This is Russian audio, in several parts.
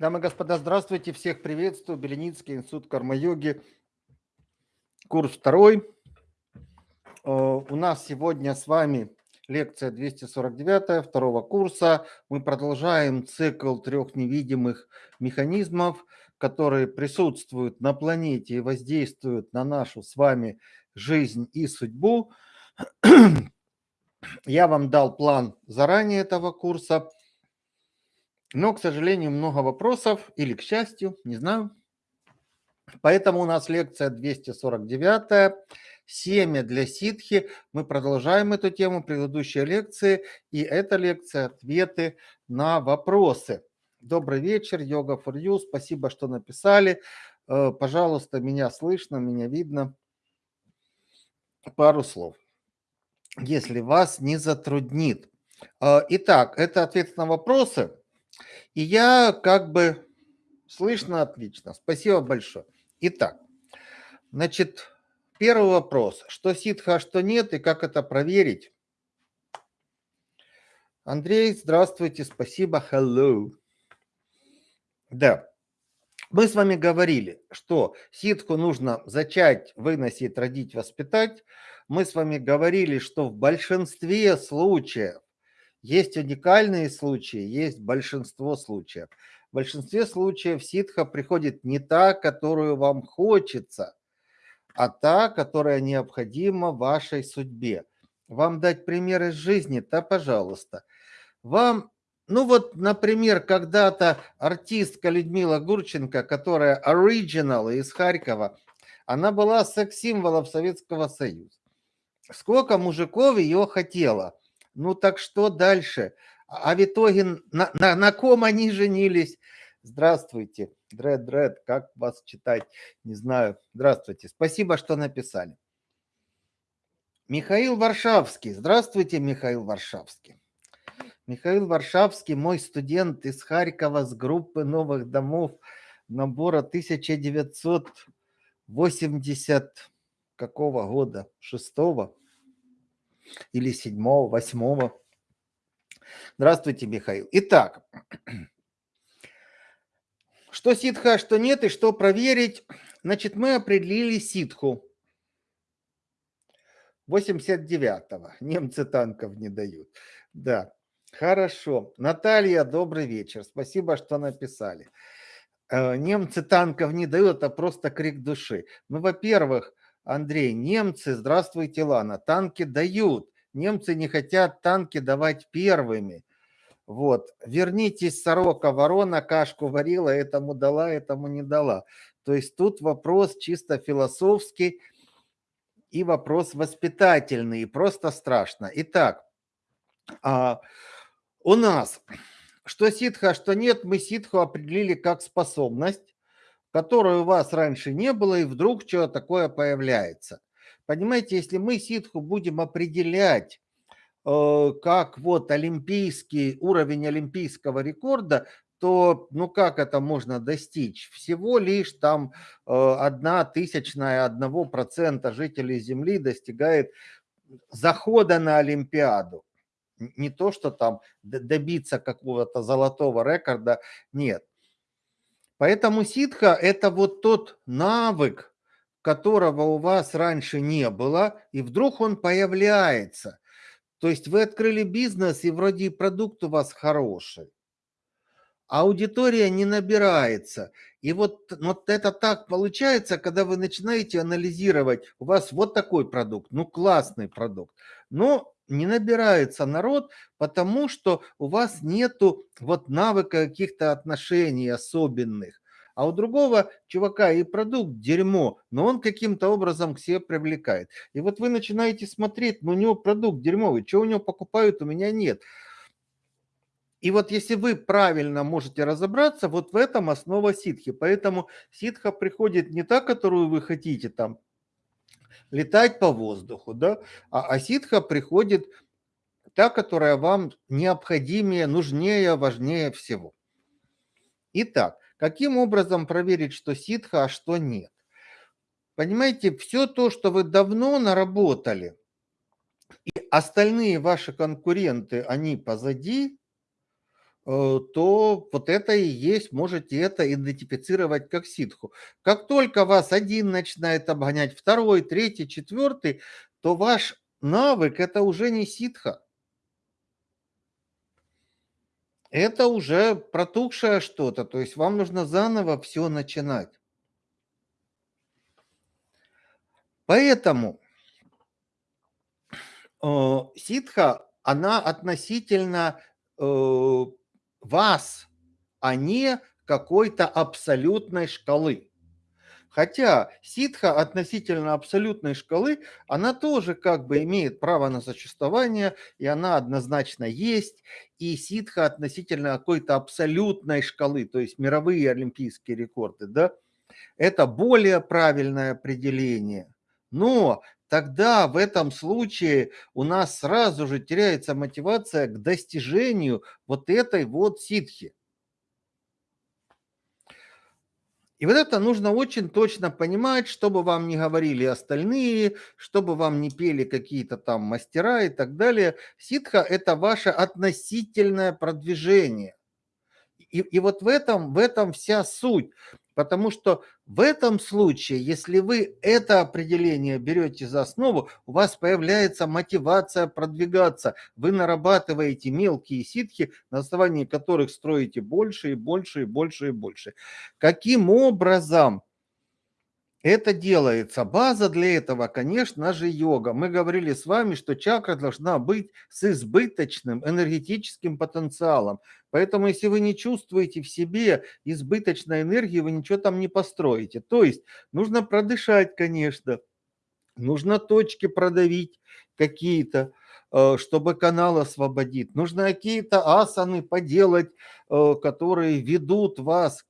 Дамы и господа, здравствуйте, всех приветствую. Беленицкий институт карма-йоги, курс второй. Э, у нас сегодня с вами лекция 249 второго курса. Мы продолжаем цикл трех невидимых механизмов, которые присутствуют на планете и воздействуют на нашу с вами жизнь и судьбу. Я вам дал план заранее этого курса – но, к сожалению, много вопросов, или к счастью, не знаю. Поэтому у нас лекция 249 «Семя для ситхи». Мы продолжаем эту тему, предыдущие лекции. И эта лекция – ответы на вопросы. Добрый вечер, йога for you. Спасибо, что написали. Э, пожалуйста, меня слышно, меня видно. Пару слов, если вас не затруднит. Э, итак, это ответы на вопросы – и я как бы... Слышно отлично. Спасибо большое. Итак, значит, первый вопрос. Что ситха, а что нет, и как это проверить? Андрей, здравствуйте, спасибо, hello. Да, мы с вами говорили, что ситху нужно зачать, выносить, родить, воспитать. Мы с вами говорили, что в большинстве случаев есть уникальные случаи, есть большинство случаев. В большинстве случаев ситха приходит не та, которую вам хочется, а та, которая необходима вашей судьбе. Вам дать пример из жизни? Да, пожалуйста. Вам, ну вот, например, когда-то артистка Людмила Гурченко, которая оригинал из Харькова, она была секс-символом Советского Союза. Сколько мужиков ее хотело – ну так что дальше? А в итоге на, на, на ком они женились? Здравствуйте, Дред, Дред, как вас читать? Не знаю. Здравствуйте, спасибо, что написали. Михаил Варшавский. Здравствуйте, Михаил Варшавский. Михаил Варшавский, мой студент из Харькова с группы новых домов набора 1980 какого года? Шестого? Или седьмого, восьмого. Здравствуйте, Михаил. Итак, что ситха, что нет и что проверить. Значит, мы определили ситху. 89-го. Немцы танков не дают. Да, хорошо. Наталья, добрый вечер. Спасибо, что написали. Э, немцы танков не дают, это просто крик души. Ну, во-первых, Андрей, немцы, здравствуйте, Лана, танки дают. Немцы не хотят танки давать первыми. Вот, вернитесь, сорока, ворона, кашку варила, этому дала, этому не дала. То есть тут вопрос чисто философский и вопрос воспитательный, и просто страшно. Итак, а, у нас, что ситха, что нет, мы ситху определили как способность, которой у вас раньше не было, и вдруг что такое появляется. Понимаете, если мы ситху будем определять э, как вот олимпийский уровень олимпийского рекорда, то ну как это можно достичь? Всего лишь там э, одна тысячная одного процента жителей Земли достигает захода на Олимпиаду. Не то, что там добиться какого-то золотого рекорда, нет. Поэтому ситха – это вот тот навык, которого у вас раньше не было, и вдруг он появляется. То есть вы открыли бизнес, и вроде продукт у вас хороший, а аудитория не набирается. И вот, вот это так получается, когда вы начинаете анализировать, у вас вот такой продукт, ну классный продукт, но не набирается народ, потому что у вас нету вот навыка каких-то отношений особенных. А у другого чувака и продукт дерьмо, но он каким-то образом к себе привлекает. И вот вы начинаете смотреть, ну у него продукт дерьмовый, что у него покупают, у меня нет. И вот если вы правильно можете разобраться, вот в этом основа ситхи. Поэтому ситха приходит не та, которую вы хотите там летать по воздуху, да, а, а ситха приходит та, которая вам необходимее, нужнее, важнее всего. Итак, каким образом проверить, что ситха, а что нет? Понимаете, все то, что вы давно наработали, и остальные ваши конкуренты, они позади, то вот это и есть, можете это идентифицировать как ситху. Как только вас один начинает обгонять, второй, третий, четвертый, то ваш навык это уже не ситха. Это уже протухшее что-то, то есть вам нужно заново все начинать. Поэтому э, ситха, она относительно э, вас, а не какой-то абсолютной шкалы. Хотя ситха относительно абсолютной шкалы, она тоже как бы имеет право на существование, и она однозначно есть. И ситха относительно какой-то абсолютной шкалы, то есть мировые олимпийские рекорды, да, это более правильное определение. Но тогда в этом случае у нас сразу же теряется мотивация к достижению вот этой вот ситхи. И вот это нужно очень точно понимать, чтобы вам не говорили остальные, чтобы вам не пели какие-то там мастера и так далее. Ситха – это ваше относительное продвижение. И, и вот в этом, в этом вся суть. Потому что в этом случае, если вы это определение берете за основу, у вас появляется мотивация продвигаться. Вы нарабатываете мелкие ситхи, на основании которых строите больше и больше и больше и больше. Каким образом это делается. База для этого, конечно же, йога. Мы говорили с вами, что чакра должна быть с избыточным энергетическим потенциалом. Поэтому, если вы не чувствуете в себе избыточной энергии, вы ничего там не построите. То есть нужно продышать, конечно, нужно точки продавить какие-то, э, чтобы канал освободить. Нужно какие-то асаны поделать, э, которые ведут вас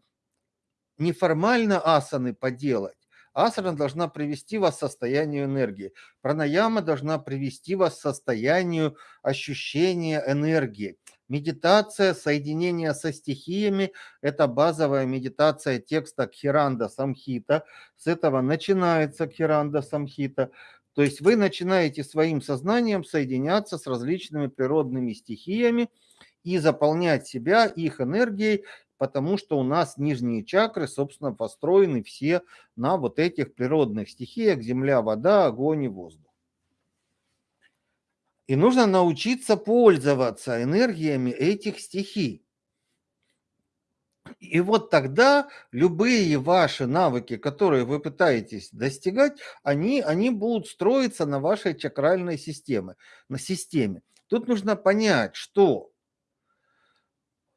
неформально асаны поделать, Асана должна привести вас к состоянию энергии. Пранаяма должна привести вас к состоянию ощущения энергии. Медитация, соединение со стихиями – это базовая медитация текста Кхиранда Самхита. С этого начинается Кхиранда Самхита. То есть вы начинаете своим сознанием соединяться с различными природными стихиями и заполнять себя их энергией, потому что у нас нижние чакры, собственно, построены все на вот этих природных стихиях – земля, вода, огонь и воздух. И нужно научиться пользоваться энергиями этих стихий. И вот тогда любые ваши навыки, которые вы пытаетесь достигать, они, они будут строиться на вашей чакральной системе, на системе. Тут нужно понять, что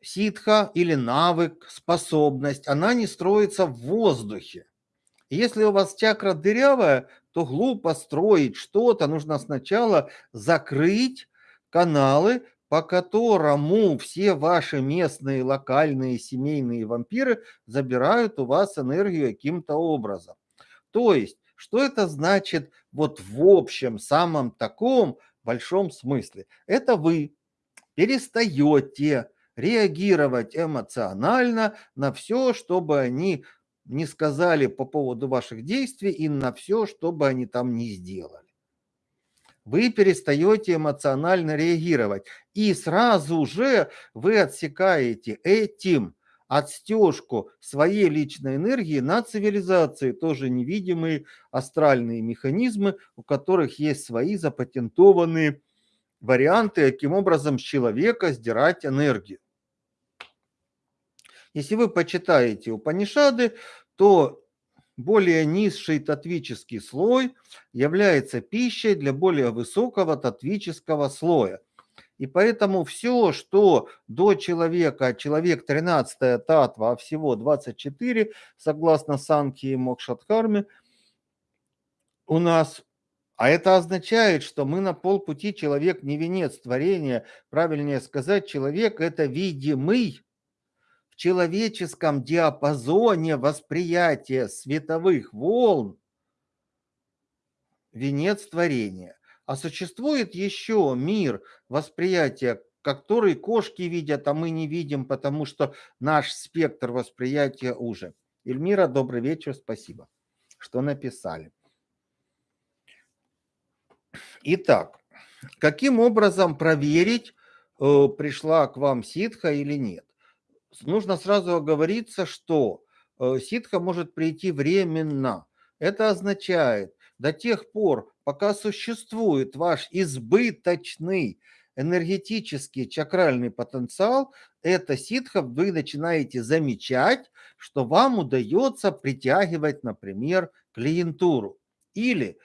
ситха или навык, способность, она не строится в воздухе. Если у вас чакра дырявая, то глупо строить что-то. Нужно сначала закрыть каналы, по которому все ваши местные, локальные, семейные вампиры забирают у вас энергию каким-то образом. То есть, что это значит вот в общем, самом таком большом смысле? Это вы перестаете реагировать эмоционально на все, чтобы они не сказали по поводу ваших действий и на все, что бы они там не сделали. Вы перестаете эмоционально реагировать. И сразу же вы отсекаете этим отстежку своей личной энергии на цивилизации, тоже невидимые астральные механизмы, у которых есть свои запатентованные варианты, каким образом с человека сдирать энергию. Если вы почитаете Упанишады, то более низший татвический слой является пищей для более высокого татвического слоя. И поэтому все, что до человека, человек 13 татва, а всего 24, согласно Санки и Мокшатхарме, у нас а это означает, что мы на полпути человек не венец творения. Правильнее сказать, человек – это видимый в человеческом диапазоне восприятия световых волн венец творения. А существует еще мир восприятия, который кошки видят, а мы не видим, потому что наш спектр восприятия уже. Эльмира, добрый вечер, спасибо, что написали. Итак, каким образом проверить э, пришла к вам ситха или нет. Нужно сразу оговориться, что э, ситха может прийти временно. Это означает, до тех пор, пока существует ваш избыточный энергетический чакральный потенциал, это ситха вы начинаете замечать, что вам удается притягивать, например, клиентуру. Или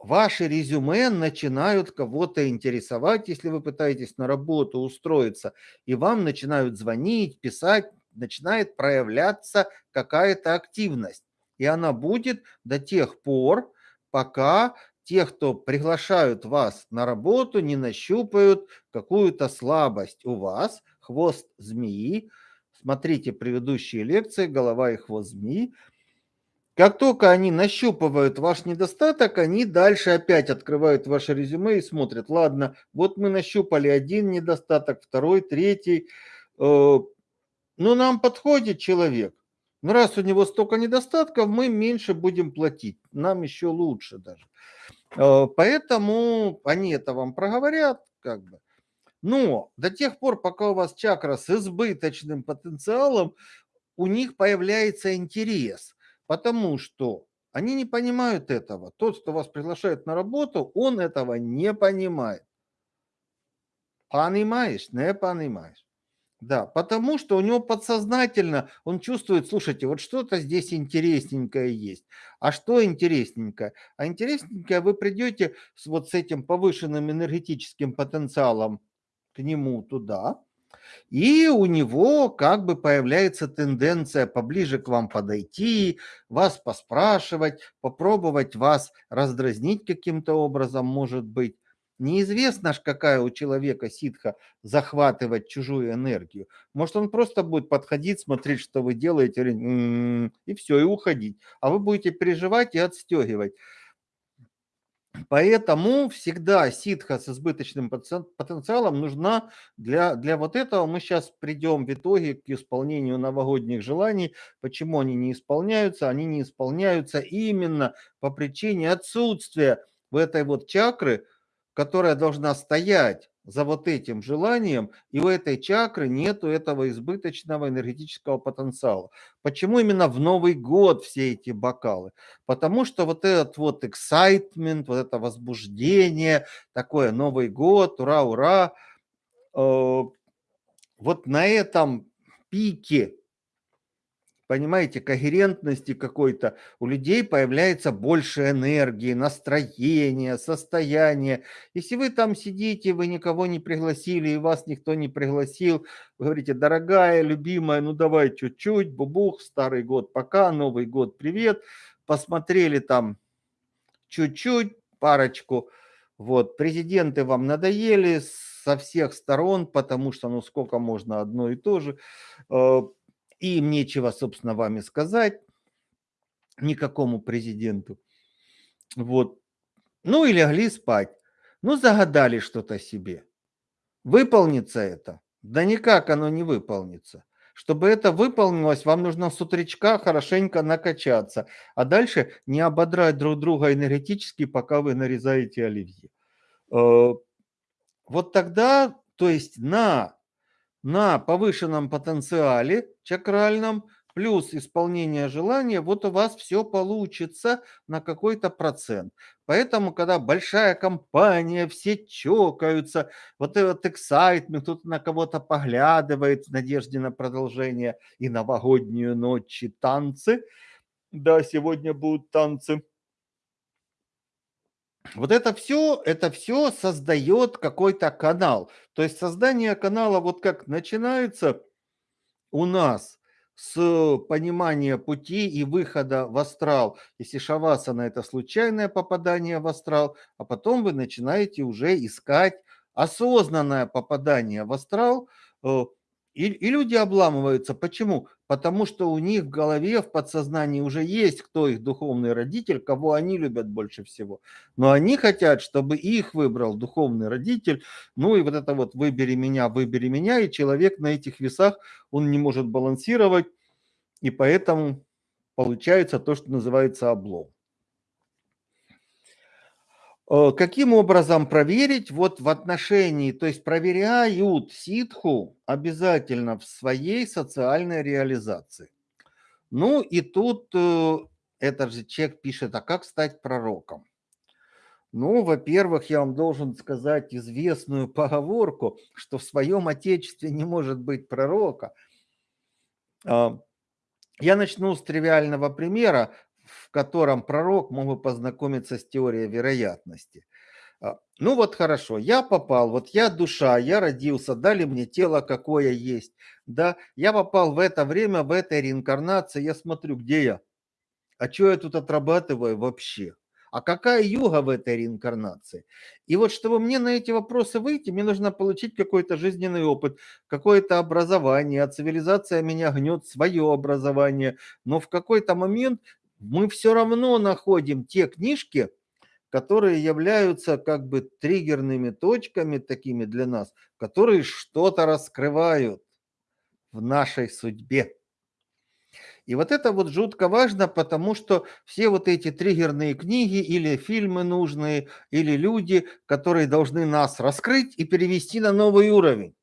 ваши резюме начинают кого-то интересовать, если вы пытаетесь на работу устроиться, и вам начинают звонить, писать, начинает проявляться какая-то активность. И она будет до тех пор, пока те, кто приглашают вас на работу, не нащупают какую-то слабость у вас, хвост змеи. Смотрите предыдущие лекции «Голова и хвост змеи». Как только они нащупывают ваш недостаток, они дальше опять открывают ваше резюме и смотрят, ладно, вот мы нащупали один недостаток, второй, третий. Э, ну, нам подходит человек. Но раз у него столько недостатков, мы меньше будем платить. Нам еще лучше даже. Э, поэтому они это вам проговорят, как бы. Но до тех пор, пока у вас чакра с избыточным потенциалом, у них появляется интерес – Потому что они не понимают этого. Тот, кто вас приглашает на работу, он этого не понимает. Понимаешь? Не понимаешь. Да, потому что у него подсознательно он чувствует, слушайте, вот что-то здесь интересненькое есть. А что интересненькое? А интересненькое вы придете с вот с этим повышенным энергетическим потенциалом к нему туда, и у него как бы появляется тенденция поближе к вам подойти, вас поспрашивать, попробовать вас раздразнить каким-то образом, может быть. Неизвестно ж, какая у человека ситха захватывать чужую энергию. Может, он просто будет подходить, смотреть, что вы делаете, «М-м-м», и все, и уходить. А вы будете переживать и отстегивать. Поэтому всегда ситха с избыточным потенциалом нужна для, для вот этого. Мы сейчас придем в итоге к исполнению новогодних желаний. Почему они не исполняются? Они не исполняются именно по причине отсутствия в этой вот чакры, которая должна стоять за вот этим желанием, и у этой чакры нету этого избыточного энергетического потенциала. Почему именно в Новый год все эти бокалы? Потому что вот этот вот excitement, вот это возбуждение, такое Новый год, ура, ура, э, вот на этом пике понимаете, когерентности какой-то, у людей появляется больше энергии, настроения, состояния. Если вы там сидите, вы никого не пригласили, и вас никто не пригласил, вы говорите, дорогая, любимая, ну давай чуть-чуть, бубух, старый год пока, Новый год привет, посмотрели там чуть-чуть, парочку, вот, президенты вам надоели со всех сторон, потому что, ну, сколько можно одно и то же, э, и им нечего, собственно, вами сказать, никакому президенту. Вот. Ну и легли спать. Ну, загадали что-то себе. Выполнится это? Да никак оно не выполнится. Чтобы это выполнилось, вам нужно с утречка хорошенько накачаться, а дальше не ободрать друг друга энергетически, пока вы нарезаете оливье. Э, вот тогда, то есть на на повышенном потенциале чакральном плюс исполнение желания, вот у вас все получится на какой-то процент. Поэтому, когда большая компания, все чокаются, вот этот excitement, кто-то на кого-то поглядывает в надежде на продолжение и новогоднюю ночь, и танцы. Да, сегодня будут танцы. Вот это все, это все создает какой-то канал. То есть создание канала вот как начинается у нас с понимания пути и выхода в астрал. Если шавасана – это случайное попадание в астрал, а потом вы начинаете уже искать осознанное попадание в астрал э, – и, и люди обламываются. Почему? Потому что у них в голове, в подсознании уже есть кто их духовный родитель, кого они любят больше всего. Но они хотят, чтобы их выбрал духовный родитель. Ну и вот это вот «выбери меня, выбери меня», и человек на этих весах, он не может балансировать, и поэтому получается то, что называется облом. Э, каким образом проверить? Вот в отношении, то есть проверяют ситху обязательно в своей социальной реализации. Ну и тут э, этот же человек пишет, а как стать пророком? Ну, во-первых, я вам должен сказать известную поговорку, что в своем отечестве не может быть пророка. А, я начну с тривиального примера, в котором пророк мог бы познакомиться с теорией вероятности. А, ну вот хорошо, я попал, вот я душа, я родился, дали мне тело, какое есть, да, я попал в это время, в этой реинкарнации, я смотрю, где я, а что я тут отрабатываю вообще? А какая юга в этой реинкарнации? И вот чтобы мне на эти вопросы выйти, мне нужно получить какой-то жизненный опыт, какое-то образование, а цивилизация меня гнет свое образование. Но в какой-то момент мы все равно находим те книжки, которые являются как бы триггерными точками такими для нас, которые что-то раскрывают в нашей судьбе. И вот это вот жутко важно, потому что все вот эти триггерные книги или фильмы нужные, или люди, которые должны нас раскрыть и перевести на новый уровень.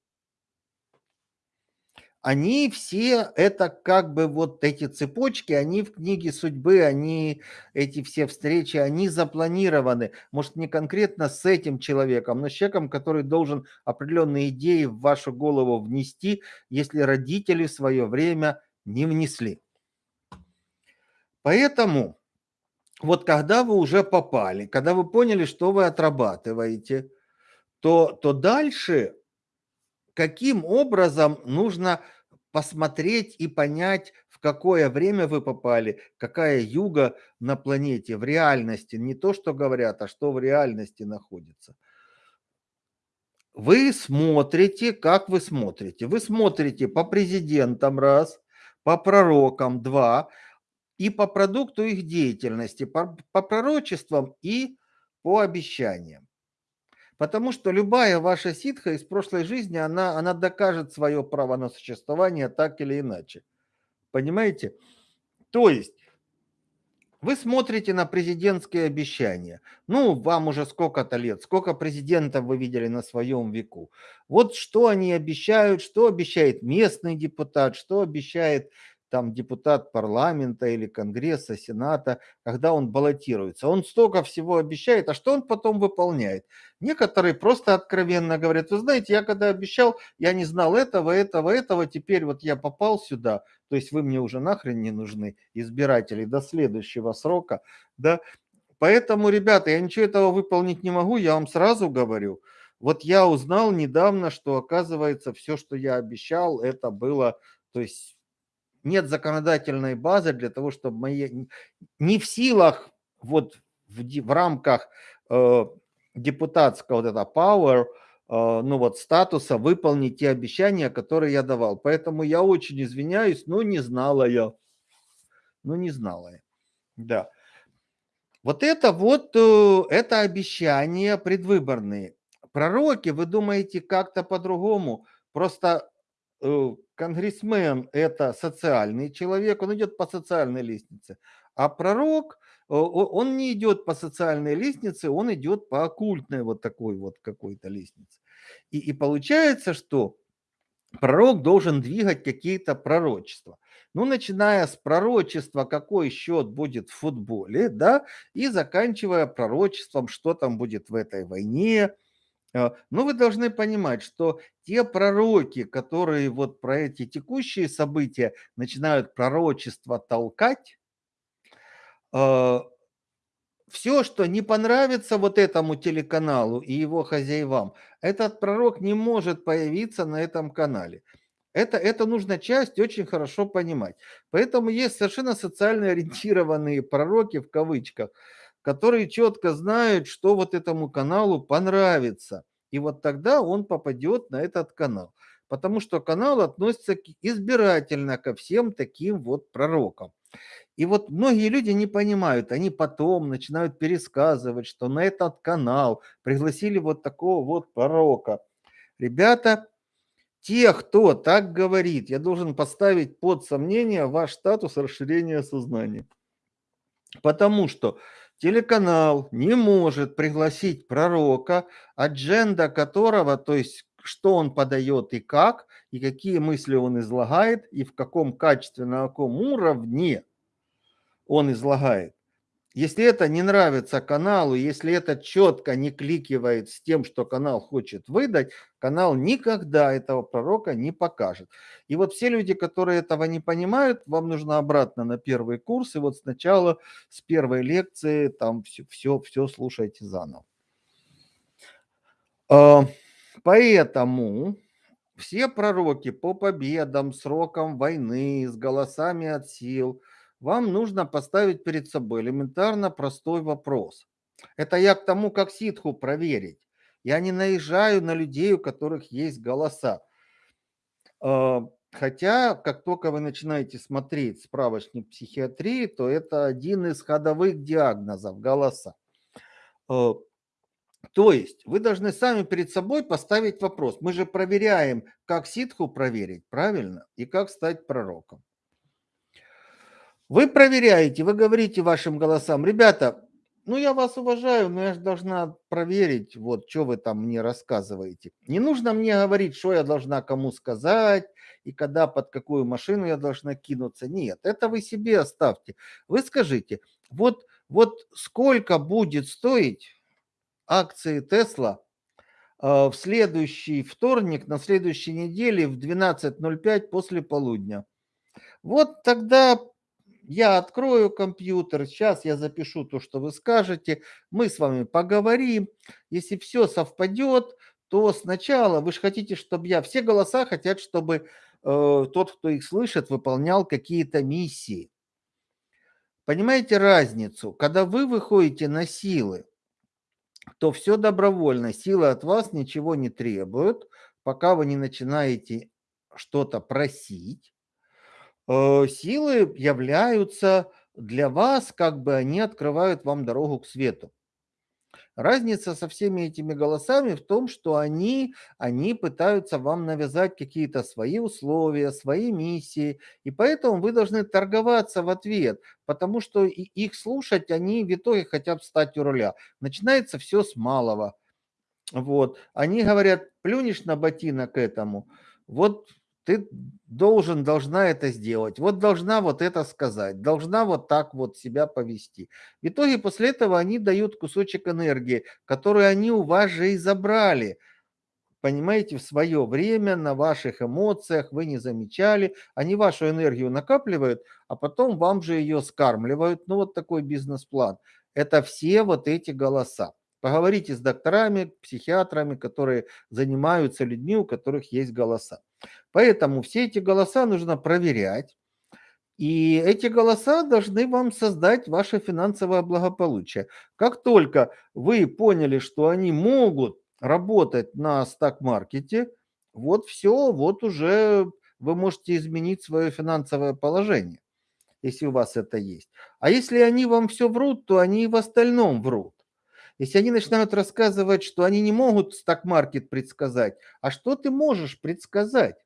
Они все, это как бы вот эти цепочки, они в книге судьбы, они, эти все встречи, они запланированы. Может, не конкретно с этим человеком, но с человеком, который должен определенные идеи в вашу голову внести, если родители в свое время не внесли. Поэтому вот когда вы уже попали, когда вы поняли, что вы отрабатываете, то, то дальше каким образом нужно посмотреть и понять, в какое время вы попали, какая юга на планете в реальности, не то, что говорят, а что в реальности находится. Вы смотрите, как вы смотрите. Вы смотрите по президентам раз, по пророкам два, и по продукту их деятельности, по, по пророчествам и по обещаниям. Потому что любая ваша ситха из прошлой жизни, она, она докажет свое право на существование так или иначе. Понимаете? То есть вы смотрите на президентские обещания. Ну, вам уже сколько-то лет, сколько президентов вы видели на своем веку. Вот что они обещают, что обещает местный депутат, что обещает там депутат парламента или конгресса, сената, когда он баллотируется. Он столько всего обещает, а что он потом выполняет? Некоторые просто откровенно говорят, вы знаете, я когда обещал, я не знал этого, этого, этого, теперь вот я попал сюда, то есть вы мне уже нахрен не нужны, избиратели, до следующего срока, да. Поэтому, ребята, я ничего этого выполнить не могу, я вам сразу говорю. Вот я узнал недавно, что оказывается все, что я обещал, это было, то есть нет законодательной базы для того, чтобы мои... Не в силах вот в, в рамках э, депутатского вот это power, э, ну вот статуса выполнить те обещания, которые я давал. Поэтому я очень извиняюсь, но не знала я. Ну не знала я. Да. Вот это вот, э, это обещания предвыборные. Пророки, вы думаете, как-то по-другому. Просто Э, конгрессмен – это социальный человек, он идет по социальной лестнице, а пророк, он не идет по социальной лестнице, он идет по оккультной вот такой вот какой-то лестнице. И, и получается, что пророк должен двигать какие-то пророчества. Ну, начиная с пророчества, какой счет будет в футболе, да, и заканчивая пророчеством, что там будет в этой войне, но вы должны понимать, что те пророки, которые вот про эти текущие события начинают пророчество толкать, а, все, что не понравится вот этому телеканалу и его хозяевам, этот пророк не может появиться на этом канале. Это, это нужно часть очень хорошо понимать. Поэтому есть совершенно социально ориентированные пророки в кавычках, которые четко знают, что вот этому каналу понравится. И вот тогда он попадет на этот канал. Потому что канал относится избирательно ко всем таким вот пророкам. И вот многие люди не понимают, они потом начинают пересказывать, что на этот канал пригласили вот такого вот пророка. Ребята, те, кто так говорит, я должен поставить под сомнение ваш статус расширения сознания. Потому что Телеканал не может пригласить пророка, адженда которого, то есть что он подает и как, и какие мысли он излагает, и в каком качестве, на каком уровне он излагает. Если это не нравится каналу, если это четко не кликивает с тем, что канал хочет выдать, канал никогда этого пророка не покажет. И вот все люди, которые этого не понимают, вам нужно обратно на первый курс, и вот сначала с первой лекции там все, все, все слушайте заново. А, поэтому все пророки по победам, срокам войны, с голосами от сил – вам нужно поставить перед собой элементарно простой вопрос. Это я к тому, как ситху проверить. Я не наезжаю на людей, у которых есть голоса. А, хотя, как только вы начинаете смотреть справочник психиатрии, то это один из ходовых диагнозов – голоса. А, то есть вы должны сами перед собой поставить вопрос. Мы же проверяем, как ситху проверить, правильно? И как стать пророком. Вы проверяете, вы говорите вашим голосам, ребята, ну я вас уважаю, но я же должна проверить, вот, что вы там мне рассказываете. Не нужно мне говорить, что я должна кому сказать, и когда под какую машину я должна кинуться. Нет, это вы себе оставьте. Вы скажите, вот, вот сколько будет стоить акции Тесла в следующий вторник, на следующей неделе в 12.05 после полудня. Вот тогда я открою компьютер, сейчас я запишу то, что вы скажете, мы с вами поговорим. Если все совпадет, то сначала вы же хотите, чтобы я... Все голоса хотят, чтобы э, тот, кто их слышит, выполнял какие-то миссии. Понимаете разницу? Когда вы выходите на силы, то все добровольно. Силы от вас ничего не требуют, пока вы не начинаете что-то просить. Э, силы являются для вас, как бы они открывают вам дорогу к свету. Разница со всеми этими голосами в том, что они, они пытаются вам навязать какие-то свои условия, свои миссии, и поэтому вы должны торговаться в ответ, потому что их слушать они в итоге хотят стать у руля. Начинается все с малого. Вот. Они говорят, плюнешь на ботинок этому, вот ты должен, должна это сделать, вот должна вот это сказать, должна вот так вот себя повести. В итоге после этого они дают кусочек энергии, который они у вас же и забрали. Понимаете, в свое время на ваших эмоциях вы не замечали, они вашу энергию накапливают, а потом вам же ее скармливают. Ну вот такой бизнес-план. Это все вот эти голоса. Поговорите с докторами, психиатрами, которые занимаются людьми, у которых есть голоса. Поэтому все эти голоса нужно проверять. И эти голоса должны вам создать ваше финансовое благополучие. Как только вы поняли, что они могут работать на стак-маркете, вот все, вот уже вы можете изменить свое финансовое положение, если у вас это есть. А если они вам все врут, то они и в остальном врут. Если они начинают рассказывать, что они не могут стак-маркет предсказать, а что ты можешь предсказать?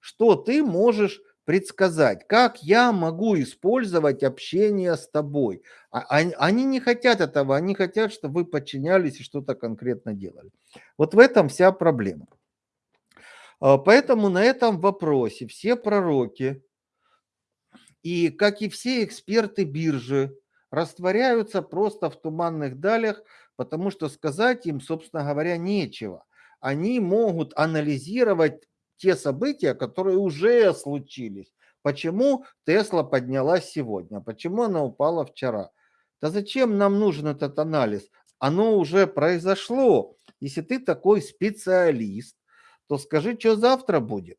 Что ты можешь предсказать? Как я могу использовать общение с тобой? А, они не хотят этого, они хотят, чтобы вы подчинялись и что-то конкретно делали. Вот в этом вся проблема. А, поэтому на этом вопросе все пророки и, как и все эксперты биржи, растворяются просто в туманных далях, потому что сказать им, собственно говоря, нечего. Они могут анализировать те события, которые уже случились. Почему Тесла поднялась сегодня? Почему она упала вчера? Да зачем нам нужен этот анализ? Оно уже произошло. Если ты такой специалист, то скажи, что завтра будет.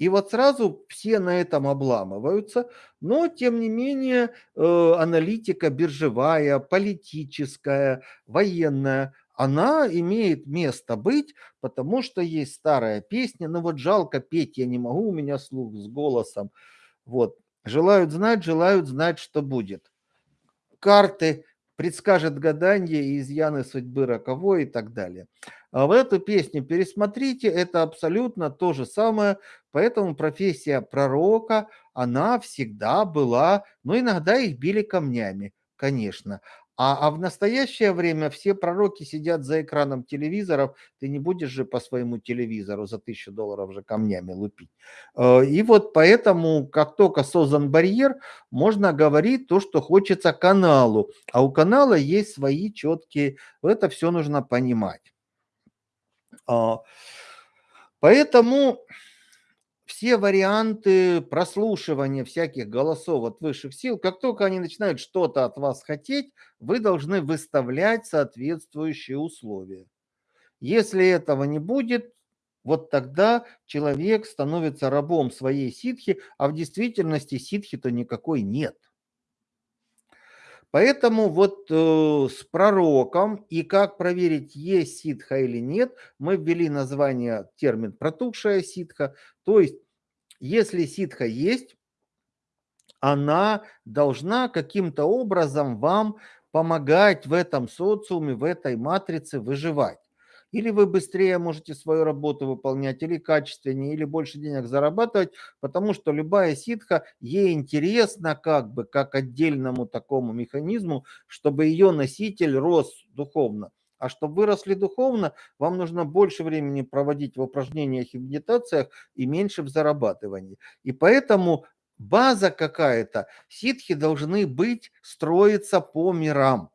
И вот сразу все на этом обламываются, но тем не менее э, аналитика биржевая, политическая, военная, она имеет место быть, потому что есть старая песня, ну вот жалко петь я не могу, у меня слух с голосом. Вот. Желают знать, желают знать, что будет. Карты предскажет гадание изъяны судьбы роковой и так далее. А в эту песню пересмотрите, это абсолютно то же самое, поэтому профессия пророка, она всегда была, но иногда их били камнями. конечно. А, а в настоящее время все пророки сидят за экраном телевизоров, ты не будешь же по своему телевизору за тысячу долларов же камнями лупить. Э, и вот поэтому, как только создан барьер, можно говорить то, что хочется каналу. А у канала есть свои четкие, это все нужно понимать. А, поэтому все варианты прослушивания всяких голосов от высших сил, как только они начинают что-то от вас хотеть, вы должны выставлять соответствующие условия. Если этого не будет, вот тогда человек становится рабом своей ситхи, а в действительности ситхи-то никакой нет. Поэтому вот э, с пророком и как проверить, есть ситха или нет, мы ввели название, термин протухшая ситха. То есть, если ситха есть, она должна каким-то образом вам помогать в этом социуме, в этой матрице выживать. Или вы быстрее можете свою работу выполнять, или качественнее, или больше денег зарабатывать, потому что любая ситха, ей интересно как бы, как отдельному такому механизму, чтобы ее носитель рос духовно. А чтобы выросли духовно, вам нужно больше времени проводить в упражнениях и медитациях и меньше в зарабатывании. И поэтому база какая-то, ситхи должны быть, строиться по мирам.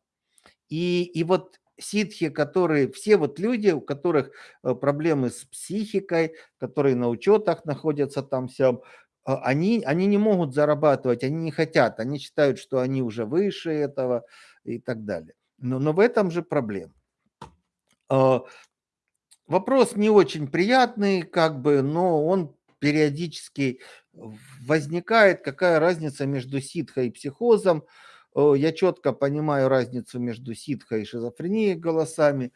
И, и вот ситхи, которые, все вот люди, у которых э, проблемы с психикой, которые на учетах находятся там всем, а, они, они не могут зарабатывать, они не хотят, они считают, что они уже выше этого и так далее. Но, но в этом же проблема. А, вопрос не очень приятный, как бы, но он периодически возникает, какая разница между ситхой и психозом. Я четко понимаю разницу между ситхой и шизофренией голосами.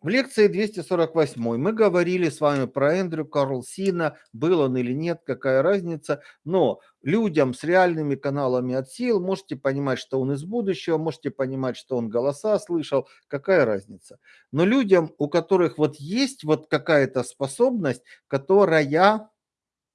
В лекции 248 мы говорили с вами про Эндрю Карлсина, был он или нет, какая разница, но людям с реальными каналами от сил можете понимать, что он из будущего, можете понимать, что он голоса слышал, какая разница. Но людям, у которых вот есть вот какая-то способность, которая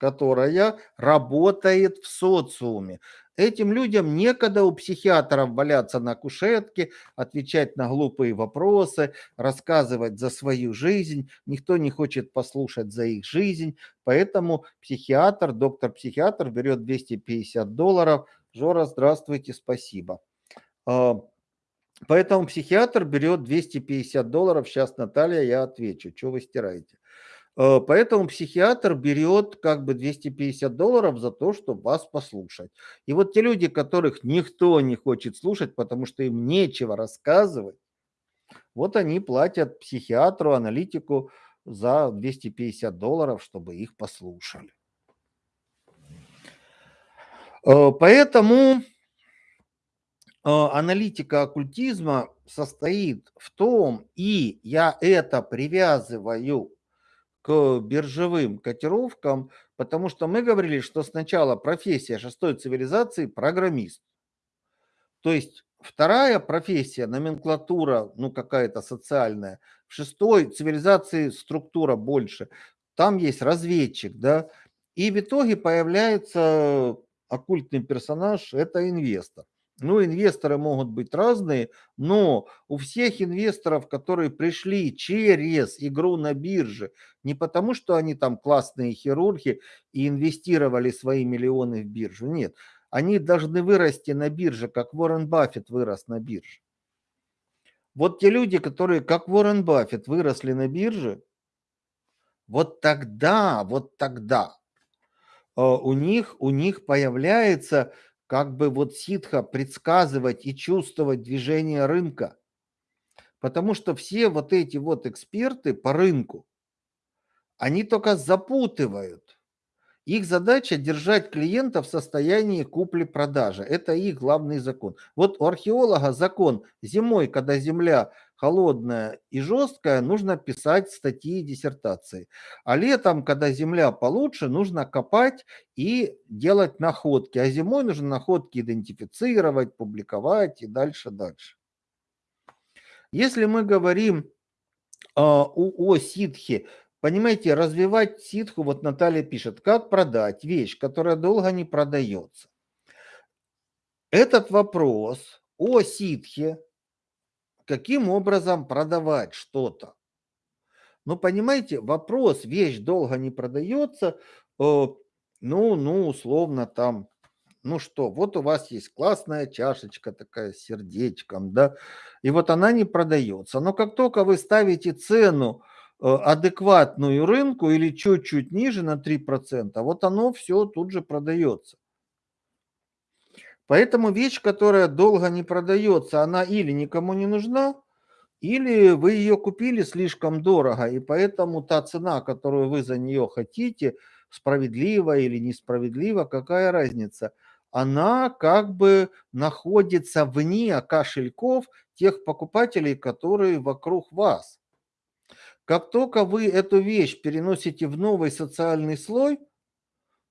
которая работает в социуме. Этим людям некогда у психиатров валяться на кушетке, отвечать на глупые вопросы, рассказывать за свою жизнь. Никто не хочет послушать за их жизнь. Поэтому психиатр, доктор-психиатр берет 250 долларов. Жора, здравствуйте, спасибо. А, поэтому психиатр берет 250 долларов. Сейчас, Наталья, я отвечу. Что вы стираете? Э, поэтому психиатр берет как бы 250 долларов за то, чтобы вас послушать. И вот те люди, которых никто не хочет слушать, потому что им нечего рассказывать, вот они платят психиатру, аналитику за 250 долларов, чтобы их послушали. Э, поэтому э, аналитика оккультизма состоит в том, и я это привязываю к биржевым котировкам, потому что мы говорили, что сначала профессия шестой цивилизации – программист. То есть вторая профессия, номенклатура, ну какая-то социальная, в шестой цивилизации структура больше, там есть разведчик, да, и в итоге появляется оккультный персонаж – это инвестор. Ну, инвесторы могут быть разные, но у всех инвесторов, которые пришли через игру на бирже, не потому что они там классные хирурги и инвестировали свои миллионы в биржу, нет. Они должны вырасти на бирже, как Уоррен Баффет вырос на бирже. Вот те люди, которые, как Уоррен Баффет, выросли на бирже, вот тогда, вот тогда э, у них, у них появляется как бы вот ситха предсказывать и чувствовать движение рынка. Потому что все вот эти вот эксперты по рынку, они только запутывают. Их задача держать клиента в состоянии купли-продажи. Это их главный закон. Вот у археолога закон зимой, когда земля холодная и жесткая, нужно писать статьи и диссертации. А летом, когда земля получше, нужно копать и делать находки. А зимой нужно находки идентифицировать, публиковать и дальше-дальше. Если мы говорим о, о ситхе, понимаете, развивать ситху, вот Наталья пишет, как продать вещь, которая долго не продается. этот вопрос о ситхе, каким образом продавать что-то. Ну, понимаете, вопрос, вещь долго не продается, э, ну, ну, условно там, ну что, вот у вас есть классная чашечка такая с сердечком, да, и вот она не продается. Но как только вы ставите цену э, адекватную рынку или чуть-чуть ниже на 3%, вот оно все тут же продается. Поэтому вещь, которая долго не продается, она или никому не нужна, или вы ее купили слишком дорого, и поэтому та цена, которую вы за нее хотите, справедлива или несправедлива, какая разница? Она как бы находится вне кошельков тех покупателей, которые вокруг вас. Как только вы эту вещь переносите в новый социальный слой,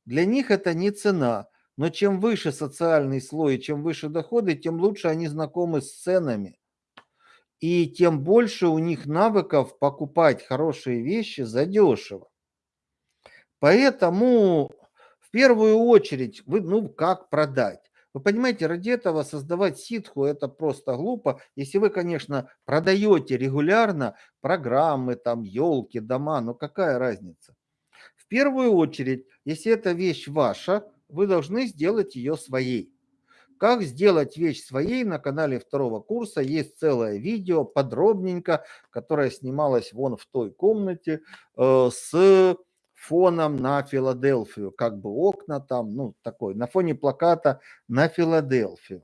для них это не цена. Но чем выше социальный слой, чем выше доходы, тем лучше они знакомы с ценами и тем больше у них навыков покупать хорошие вещи задешево. Поэтому в первую очередь, вы, ну как продать? Вы понимаете, ради этого создавать ситху это просто глупо. Если вы, конечно, продаете регулярно программы, там, елки, дома, но какая разница? В первую очередь, если эта вещь ваша, вы должны сделать ее своей. Как сделать вещь своей на канале второго курса есть целое видео подробненько, которое снималось вон в той комнате э, с фоном на Филадельфию, как бы окна там, ну такой, на фоне плаката на Филадельфию.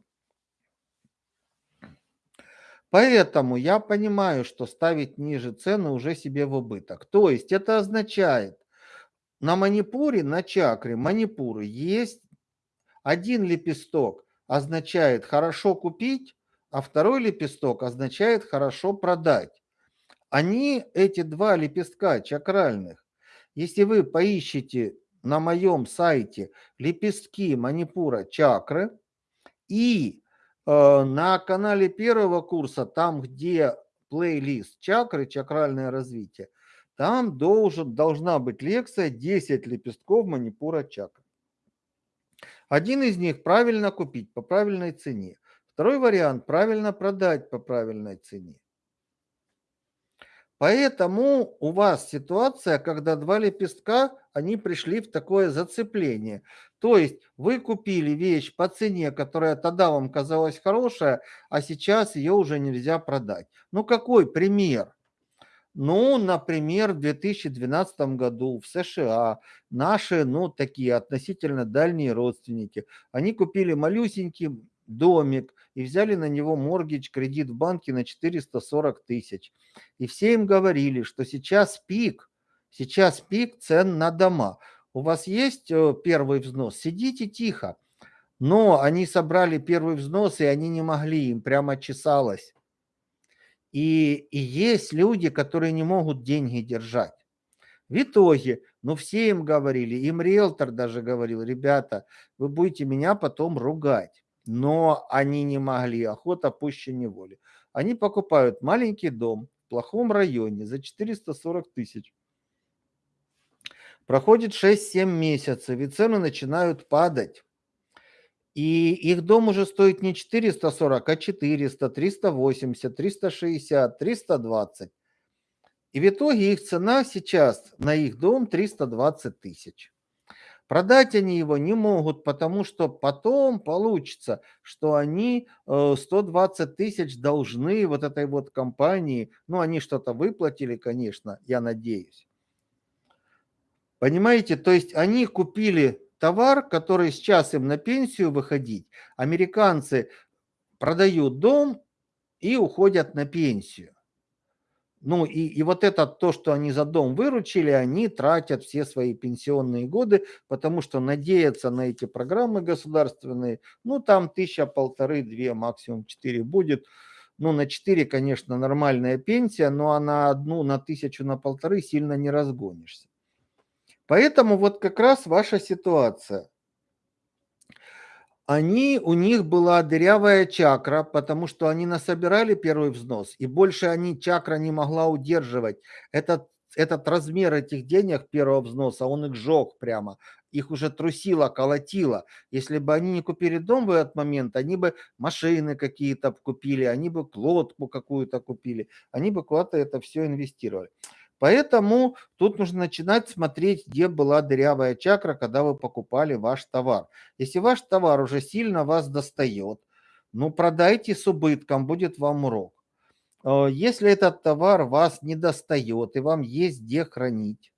Поэтому я понимаю, что ставить ниже цены уже себе в убыток. То есть это означает, на манипуре, на чакре манипуры есть один лепесток означает хорошо купить, а второй лепесток означает хорошо продать. Они, эти два лепестка чакральных, если вы поищете на моем сайте лепестки манипура чакры и э, на канале первого курса, там где плейлист чакры, чакральное развитие, там должен, должна быть лекция 10 лепестков манипура чакры. Один из них правильно купить по правильной цене. Второй вариант правильно продать по правильной цене. Поэтому у вас ситуация, когда два лепестка, они пришли в такое зацепление. То есть вы купили вещь по цене, которая тогда вам казалась хорошая, а сейчас ее уже нельзя продать. Ну какой пример? Ну, например, в 2012 году в США наши, ну, такие относительно дальние родственники, они купили малюсенький домик и взяли на него моргич, кредит в банке на 440 тысяч. И все им говорили, что сейчас пик, сейчас пик цен на дома. У вас есть э, первый взнос? Сидите тихо. Но они собрали первый взнос, и они не могли, им прямо чесалось. И, и есть люди, которые не могут деньги держать. В итоге, ну все им говорили, им риэлтор даже говорил, ребята, вы будете меня потом ругать. Но они не могли, охота пуще неволи. Они покупают маленький дом в плохом районе за 440 тысяч. Проходит 6-7 месяцев, и цены начинают падать. И их дом уже стоит не 440, а 400, 380, 360, 320. И в итоге их цена сейчас на их дом 320 тысяч. Продать они его не могут, потому что потом получится, что они 120 э, тысяч должны вот этой вот компании. Ну, они что-то выплатили, конечно, я надеюсь. Понимаете, то есть они купили товар, который сейчас им на пенсию выходить, американцы продают дом и уходят на пенсию. Ну и, и вот это то, что они за дом выручили, они тратят все свои пенсионные годы, потому что надеяться на эти программы государственные, ну там тысяча, полторы, две, максимум четыре будет. Ну на четыре, конечно, нормальная пенсия, но а на одну, на тысячу, на полторы сильно не разгонишься. Поэтому вот как раз ваша ситуация. Они, у них была дырявая чакра, потому что они насобирали первый взнос, и больше они чакра не могла удерживать. Этот, этот размер этих денег первого взноса, он их сжег прямо. их уже трусило, колотило. Если бы они не купили дом в этот момент, они бы машины какие-то купили, они бы лодку какую-то купили, они бы куда-то это все инвестировали. Поэтому тут нужно начинать смотреть, где была дырявая чакра, когда вы покупали ваш товар. Если ваш товар уже сильно вас достает, ну продайте с убытком, будет вам урок. Э, если этот товар вас не достает и вам есть где хранить,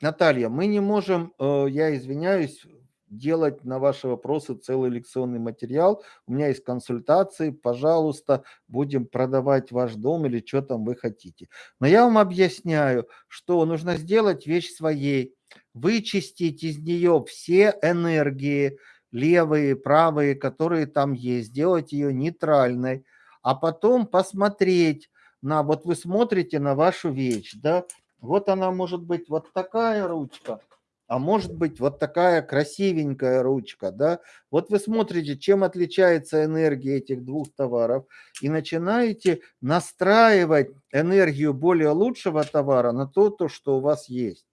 Наталья, мы не можем, э, я извиняюсь, делать на ваши вопросы целый лекционный материал. У меня есть консультации, пожалуйста, будем продавать ваш дом или что там вы хотите. Но я вам объясняю, что нужно сделать вещь своей, вычистить из нее все энергии, левые, правые, которые там есть, сделать ее нейтральной, а потом посмотреть на, вот вы смотрите на вашу вещь, да, вот она может быть вот такая ручка, а может быть вот такая красивенькая ручка, да. Вот вы смотрите, чем отличается энергия этих двух товаров и начинаете настраивать энергию более лучшего товара на то, то что у вас есть.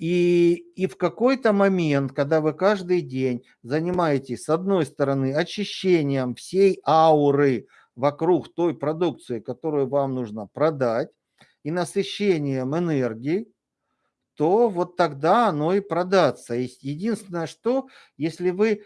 И, и в какой-то момент, когда вы каждый день занимаетесь, с одной стороны, очищением всей ауры вокруг той продукции, которую вам нужно продать, и насыщением энергии, то вот тогда оно и продаться. Единственное, что если вы,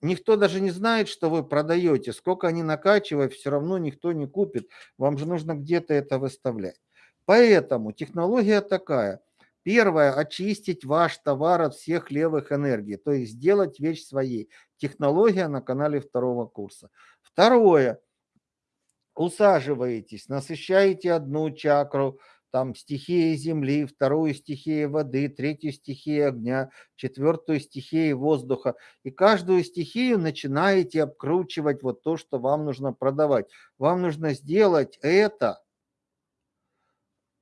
никто даже не знает, что вы продаете, сколько они накачивают, все равно никто не купит. Вам же нужно где-то это выставлять. Поэтому технология такая. Первое – очистить ваш товар от всех левых энергий, то есть сделать вещь своей. Технология на канале второго курса. Второе – усаживаетесь, насыщаете одну чакру, там стихия земли, вторую стихию воды, третью стихию огня, четвертую стихию воздуха. И каждую стихию начинаете обкручивать вот то, что вам нужно продавать. Вам нужно сделать это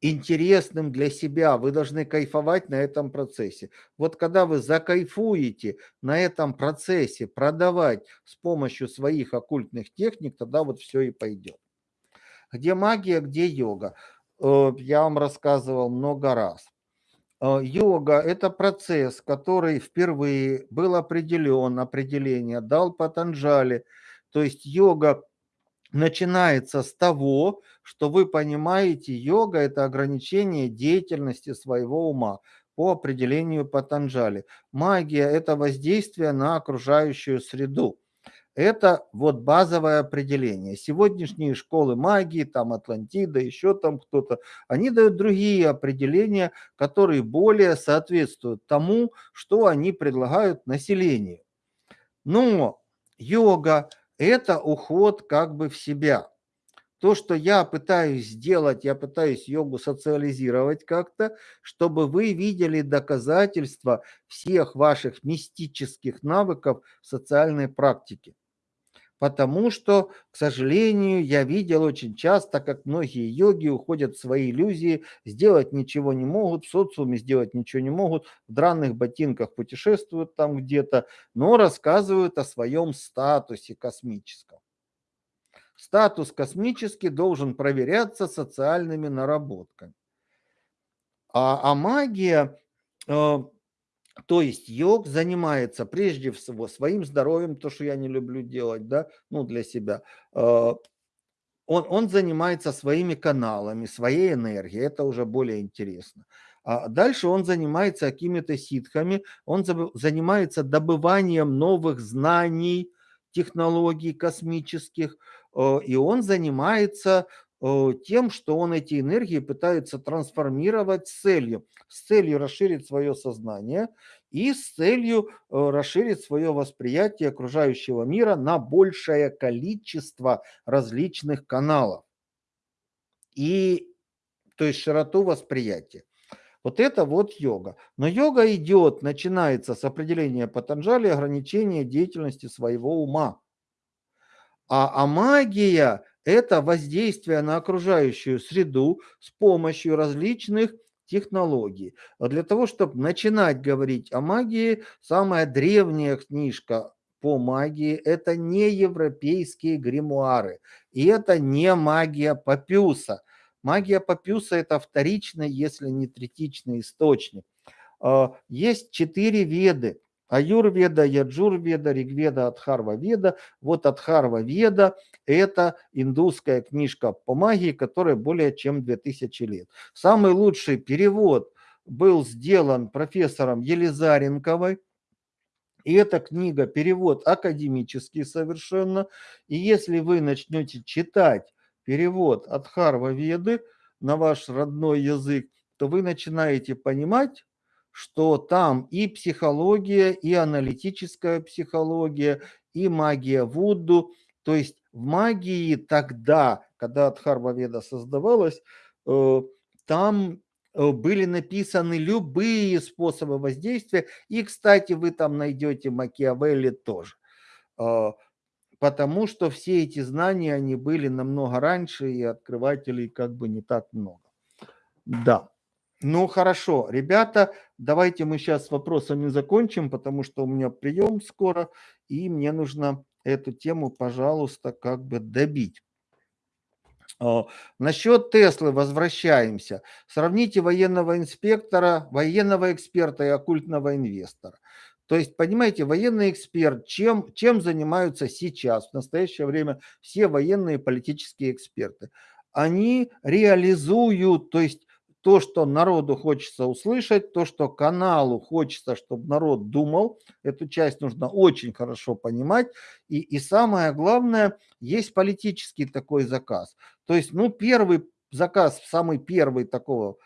интересным для себя. Вы должны кайфовать на этом процессе. Вот когда вы закайфуете на этом процессе продавать с помощью своих оккультных техник, тогда вот все и пойдет. Где магия, где йога? Э, я вам рассказывал много раз. Э, йога – это процесс, который впервые был определен, определение дал Патанджали. То есть йога начинается с того, что вы понимаете, йога – это ограничение деятельности своего ума по определению Патанджали. Магия – это воздействие на окружающую среду. Это вот базовое определение. Сегодняшние школы магии, там Атлантида, еще там кто-то, они дают другие определения, которые более соответствуют тому, что они предлагают населению. Но йога – это уход как бы в себя. То, что я пытаюсь сделать, я пытаюсь йогу социализировать как-то, чтобы вы видели доказательства всех ваших мистических навыков в социальной практике. Потому что, к сожалению, я видел очень часто, как многие йоги уходят в свои иллюзии, сделать ничего не могут, в социуме сделать ничего не могут, в драных ботинках путешествуют там где-то, но рассказывают о своем статусе космическом. Статус космический должен проверяться социальными наработками. А, а магия э, то есть йог занимается прежде всего своим здоровьем, то, что я не люблю делать, да, ну, для себя. А, он, он занимается своими каналами, своей энергией, это уже более интересно. А дальше он занимается какими-то ситхами, он занимается добыванием новых знаний, технологий космических, э, и он занимается тем, что он эти энергии пытается трансформировать с целью, с целью расширить свое сознание и с целью э, расширить свое восприятие окружающего мира на большее количество различных каналов. И, то есть широту восприятия. Вот это вот йога. Но йога идет, начинается с определения Патанджали ограничения деятельности своего ума. А, а магия это воздействие на окружающую среду с помощью различных технологий. А для того, чтобы начинать говорить о магии, самая древняя книжка по магии – это не европейские гримуары, и это не магия Папюса. Магия Папюса – это вторичный, если не третичный источник. А, есть четыре веды. Аюрведа, Яджурведа, Ригведа, Адхарва-веда. Вот Адхарва-веда – это индусская книжка по магии, которая более чем 2000 лет. Самый лучший перевод был сделан профессором Елизаренковой. И эта книга, перевод академический совершенно. И если вы начнете читать перевод Адхарва-веды на ваш родной язык, то вы начинаете понимать, что там и психология, и аналитическая психология, и магия Вуду. То есть в магии тогда, когда Адхарва-веда создавалась, э, там э, были написаны любые способы воздействия. И, кстати, вы там найдете Макиавелли тоже. Э, потому что все эти знания, они были намного раньше, и открывателей как бы не так много. Да. Ну, хорошо. Ребята, давайте мы сейчас с вопросами закончим, потому что у меня прием скоро, и мне нужно эту тему, пожалуйста, как бы добить. А, насчет Теслы возвращаемся. Сравните военного инспектора, военного эксперта и оккультного инвестора. То есть, понимаете, военный эксперт, чем, чем занимаются сейчас, в настоящее время, все военные политические эксперты? Они реализуют, то есть то, что народу хочется услышать, то, что каналу хочется, чтобы народ думал. Эту часть нужно очень хорошо понимать. И, и самое главное, есть политический такой заказ. То есть, ну, первый заказ, самый первый такого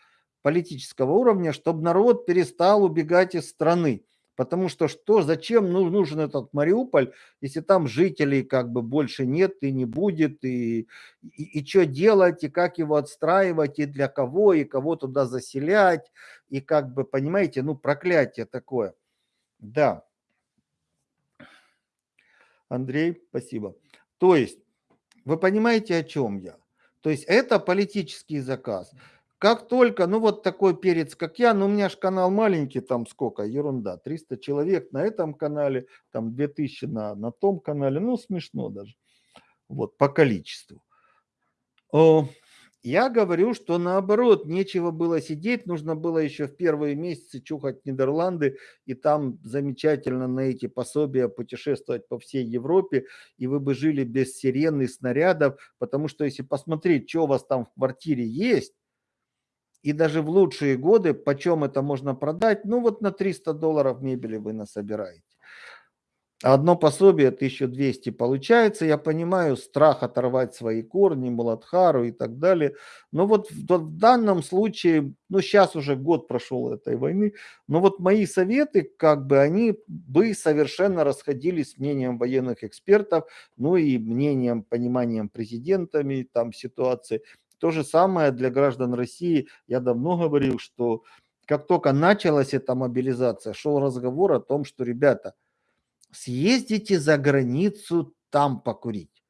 политического уровня, чтобы народ перестал убегать из страны. Потому что что, зачем ну, нужен этот Мариуполь, если там жителей как бы больше нет и не будет, и, и, и что делать, и как его отстраивать, и для кого, и кого туда заселять, и как бы, понимаете, ну проклятие такое. Да. Андрей, спасибо. То есть, вы понимаете, о чем я? То есть это политический заказ. Как только, ну вот такой перец, как я, ну у меня же канал маленький, там сколько, ерунда, 300 человек на этом канале, там 2000 на, на том канале, ну смешно даже, вот по количеству. Я говорю, что наоборот, нечего было сидеть, нужно было еще в первые месяцы чухать Нидерланды и там замечательно на эти пособия путешествовать по всей Европе, и вы бы жили без сирен и снарядов, потому что если посмотреть, что у вас там в квартире есть, и даже в лучшие годы, почем это можно продать, ну вот на 300 долларов мебели вы насобираете. Одно пособие 1200 получается, я понимаю, страх оторвать свои корни, Муладхару и так далее. Но вот в, в данном случае, ну сейчас уже год прошел этой войны, но вот мои советы, как бы они бы совершенно расходились с мнением военных экспертов, ну и мнением, пониманием президентами там ситуации. То же самое для граждан России. Я давно говорил, что как только началась эта мобилизация, шел разговор о том, что, ребята, съездите за границу там покурить.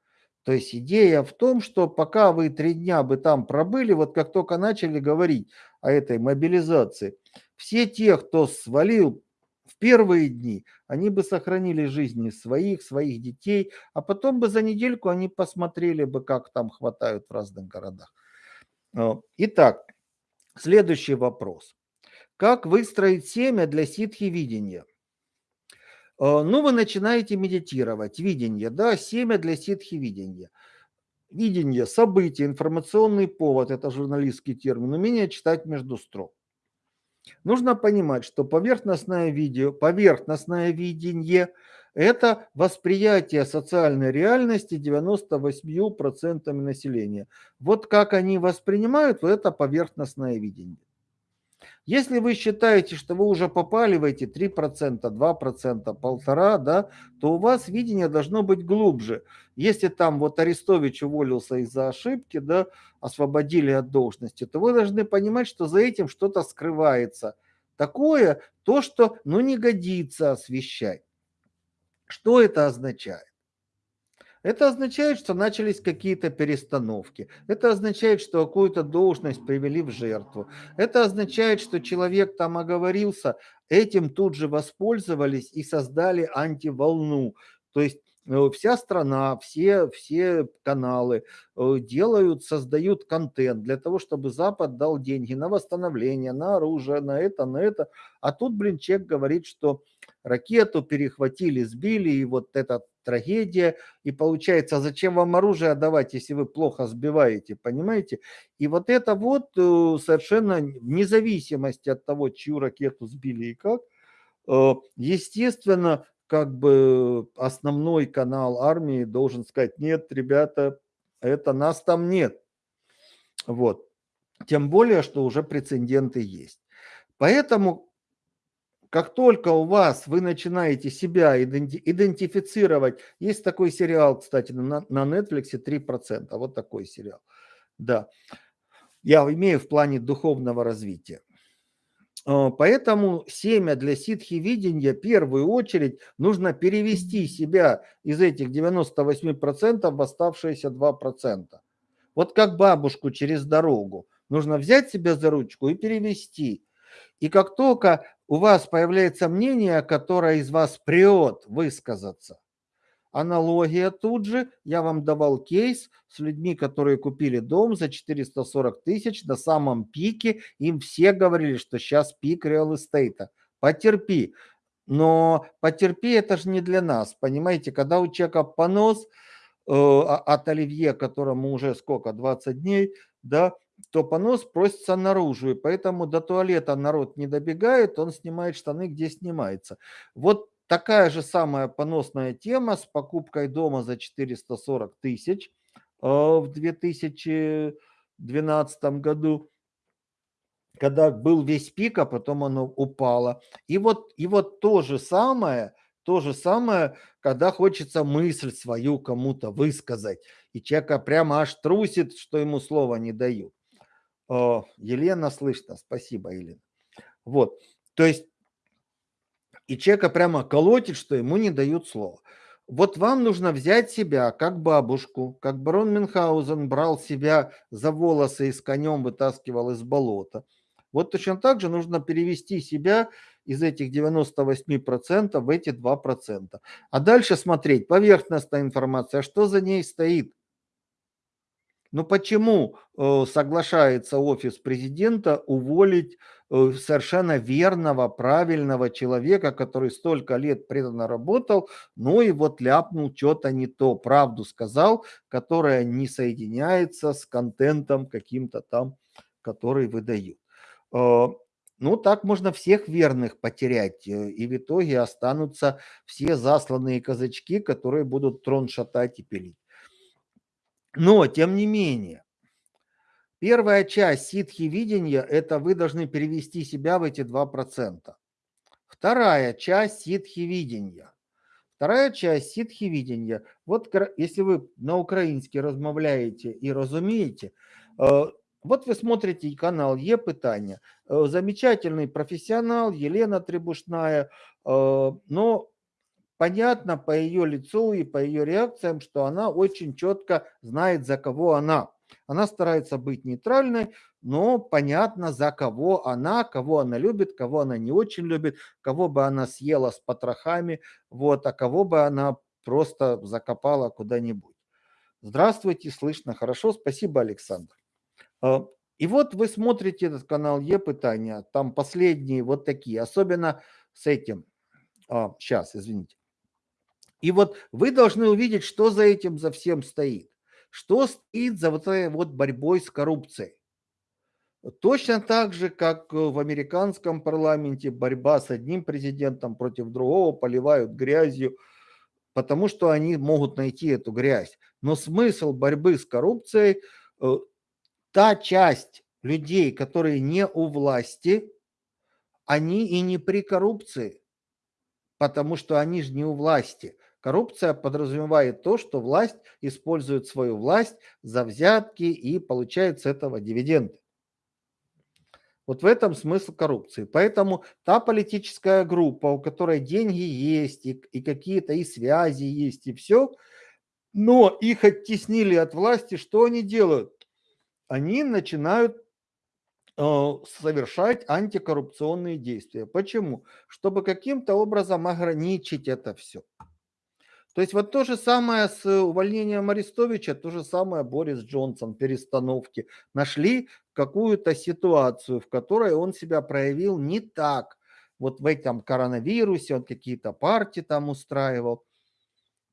То есть идея в том, что пока вы три дня бы там пробыли, вот как только начали говорить о этой мобилизации, все те, кто свалил в первые дни, они бы сохранили жизни своих, своих детей, а потом бы за недельку они посмотрели бы, как там хватают в разных городах. А, итак, следующий вопрос. Как выстроить семя для ситхи-видения? А, ну, вы начинаете медитировать. Видение, да, семя для ситхи-видения. Видение, событие, информационный повод, это журналистский термин, умение читать между строк. Нужно понимать, что поверхностное видео, поверхностное видение – это восприятие социальной реальности 98% населения. Вот как они воспринимают, вот это поверхностное видение. Если вы считаете, что вы уже попали в эти 3%, 2%, 1,5%, да, то у вас видение должно быть глубже. Если там вот Арестович уволился из-за ошибки, да, освободили от должности, то вы должны понимать, что за этим что-то скрывается. Такое, то, что ну, не годится освещать. Что это означает? Это означает, что начались какие-то перестановки. Это означает, что какую-то должность привели в жертву. Это означает, что человек там оговорился, этим тут же воспользовались и создали антиволну. То есть вся страна, все, все каналы э, делают, создают контент для того, чтобы Запад дал деньги на восстановление, на оружие, на это, на это. А тут, блин, человек говорит, что ракету перехватили, сбили, и вот эта трагедия. И получается, а зачем вам оружие отдавать, если вы плохо сбиваете, понимаете? И вот это вот э, совершенно вне зависимости от того, чью ракету сбили и как, э, естественно, как бы основной канал армии должен сказать, нет, ребята, это нас там нет. Вот. Тем более, что уже прецеденты есть. Поэтому как только у вас вы начинаете себя идентифицировать, есть такой сериал, кстати, на, на Netflix 3%, вот такой сериал. Да, я имею в плане духовного развития. А, поэтому семя для ситхи видения в первую очередь нужно перевести себя из этих 98% в оставшиеся 2%. Вот как бабушку через дорогу. Нужно взять себя за ручку и перевести. И как только у вас появляется мнение, которое из вас прет высказаться, аналогия тут же, я вам давал кейс с людьми, которые купили дом за 440 тысяч на самом пике, им все говорили, что сейчас пик реал эстейта. Потерпи. Но потерпи это же не для нас, понимаете, когда у человека понос э, от оливье, которому уже сколько, 20 дней, да, то понос просится наружу, и поэтому до туалета народ не добегает, он снимает штаны, где снимается. Вот такая же самая поносная тема с покупкой дома за 440 тысяч э, в 2012 году, когда был весь пик, а потом оно упало. И вот, и вот то же самое, то же самое, когда хочется мысль свою кому-то высказать, и человека прямо аж трусит, что ему слова не дают. Елена слышно, спасибо, Елена. Вот, то есть, и человека прямо колотит, что ему не дают слова. Вот вам нужно взять себя как бабушку, как барон Мюнхгаузен брал себя за волосы и с конем вытаскивал из болота. Вот точно так же нужно перевести себя из этих 98% в эти 2%. А дальше смотреть, поверхностная информация, что за ней стоит – ну почему э, соглашается офис президента уволить э, совершенно верного, правильного человека, который столько лет преданно работал, ну и вот ляпнул что-то не то, правду сказал, которая не соединяется с контентом каким-то там, который выдают. Э, ну, так можно всех верных потерять, и в итоге останутся все засланные казачки, которые будут трон шатать и пилить. Но, тем не менее, первая часть ситхи видения – это вы должны перевести себя в эти 2%. Вторая часть ситхи видения. Вторая часть ситхи видения. Вот если вы на украинский размовляете и разумеете, э, вот вы смотрите канал Е Питания. Э, замечательный профессионал Елена Требушная, э, но понятно по ее лицу и по ее реакциям, что она очень четко знает, за кого она. Она старается быть нейтральной, но понятно, за кого она, кого она любит, кого она не очень любит, кого бы она съела с потрохами, вот, а кого бы она просто закопала куда-нибудь. Здравствуйте, слышно хорошо, спасибо, Александр. А, и вот вы смотрите этот канал Е-Пытания, там последние вот такие, особенно с этим. А, сейчас, извините. И вот вы должны увидеть, что за этим за всем стоит. Что стоит за вот этой вот борьбой с коррупцией. Точно так же, как в американском парламенте борьба с одним президентом против другого поливают грязью, потому что они могут найти эту грязь. Но смысл борьбы с коррупцией, э, та часть людей, которые не у власти, они и не при коррупции, потому что они же не у власти. Коррупция подразумевает то, что власть использует свою власть за взятки и получает с этого дивиденды. Вот в этом смысл коррупции. Поэтому та политическая группа, у которой деньги есть, и, и какие-то и связи есть, и все, но их оттеснили от власти, что они делают? Они начинают э, совершать антикоррупционные действия. Почему? Чтобы каким-то образом ограничить это все. То есть вот то же самое с увольнением Арестовича, то же самое Борис Джонсон, перестановки. Нашли какую-то ситуацию, в которой он себя проявил не так. Вот в этом коронавирусе он какие-то партии там устраивал.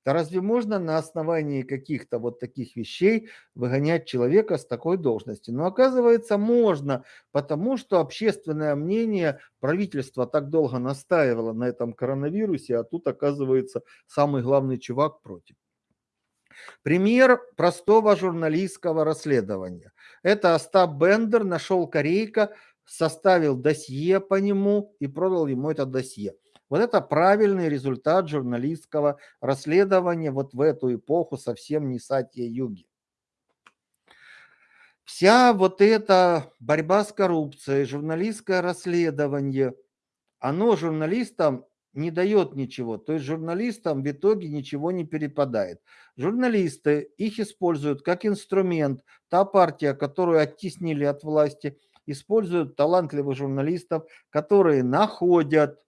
Да разве можно на основании каких-то вот таких вещей выгонять человека с такой должности? Но оказывается, можно, потому что общественное мнение, правительство так долго настаивало на этом коронавирусе, а тут оказывается самый главный чувак против. Пример простого журналистского расследования. Это Остап Бендер нашел корейка, составил досье по нему и продал ему это досье. Вот это правильный результат журналистского расследования вот в эту эпоху совсем не Сатья Юги. Вся вот эта борьба с коррупцией, журналистское расследование, оно журналистам не дает ничего. То есть журналистам в итоге ничего не перепадает. Журналисты их используют как инструмент. Та партия, которую оттеснили от власти, используют талантливых журналистов, которые находят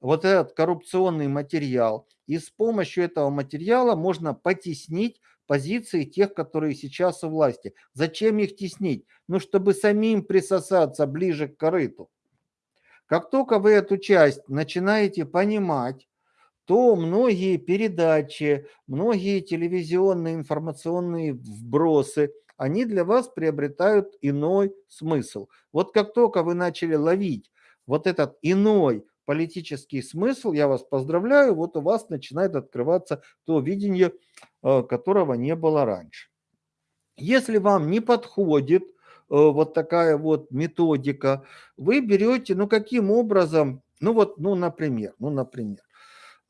вот этот коррупционный материал. И с помощью этого материала можно потеснить позиции тех, которые сейчас у власти. Зачем их теснить? Ну, чтобы самим присосаться ближе к корыту. Как только вы эту часть начинаете понимать, то многие передачи, многие телевизионные информационные вбросы, они для вас приобретают иной смысл. Вот как только вы начали ловить вот этот иной политический смысл, я вас поздравляю, вот у вас начинает открываться то видение, э, которого не было раньше. Если вам не подходит э, вот такая вот методика, вы берете, ну каким образом, ну вот, ну например, ну например,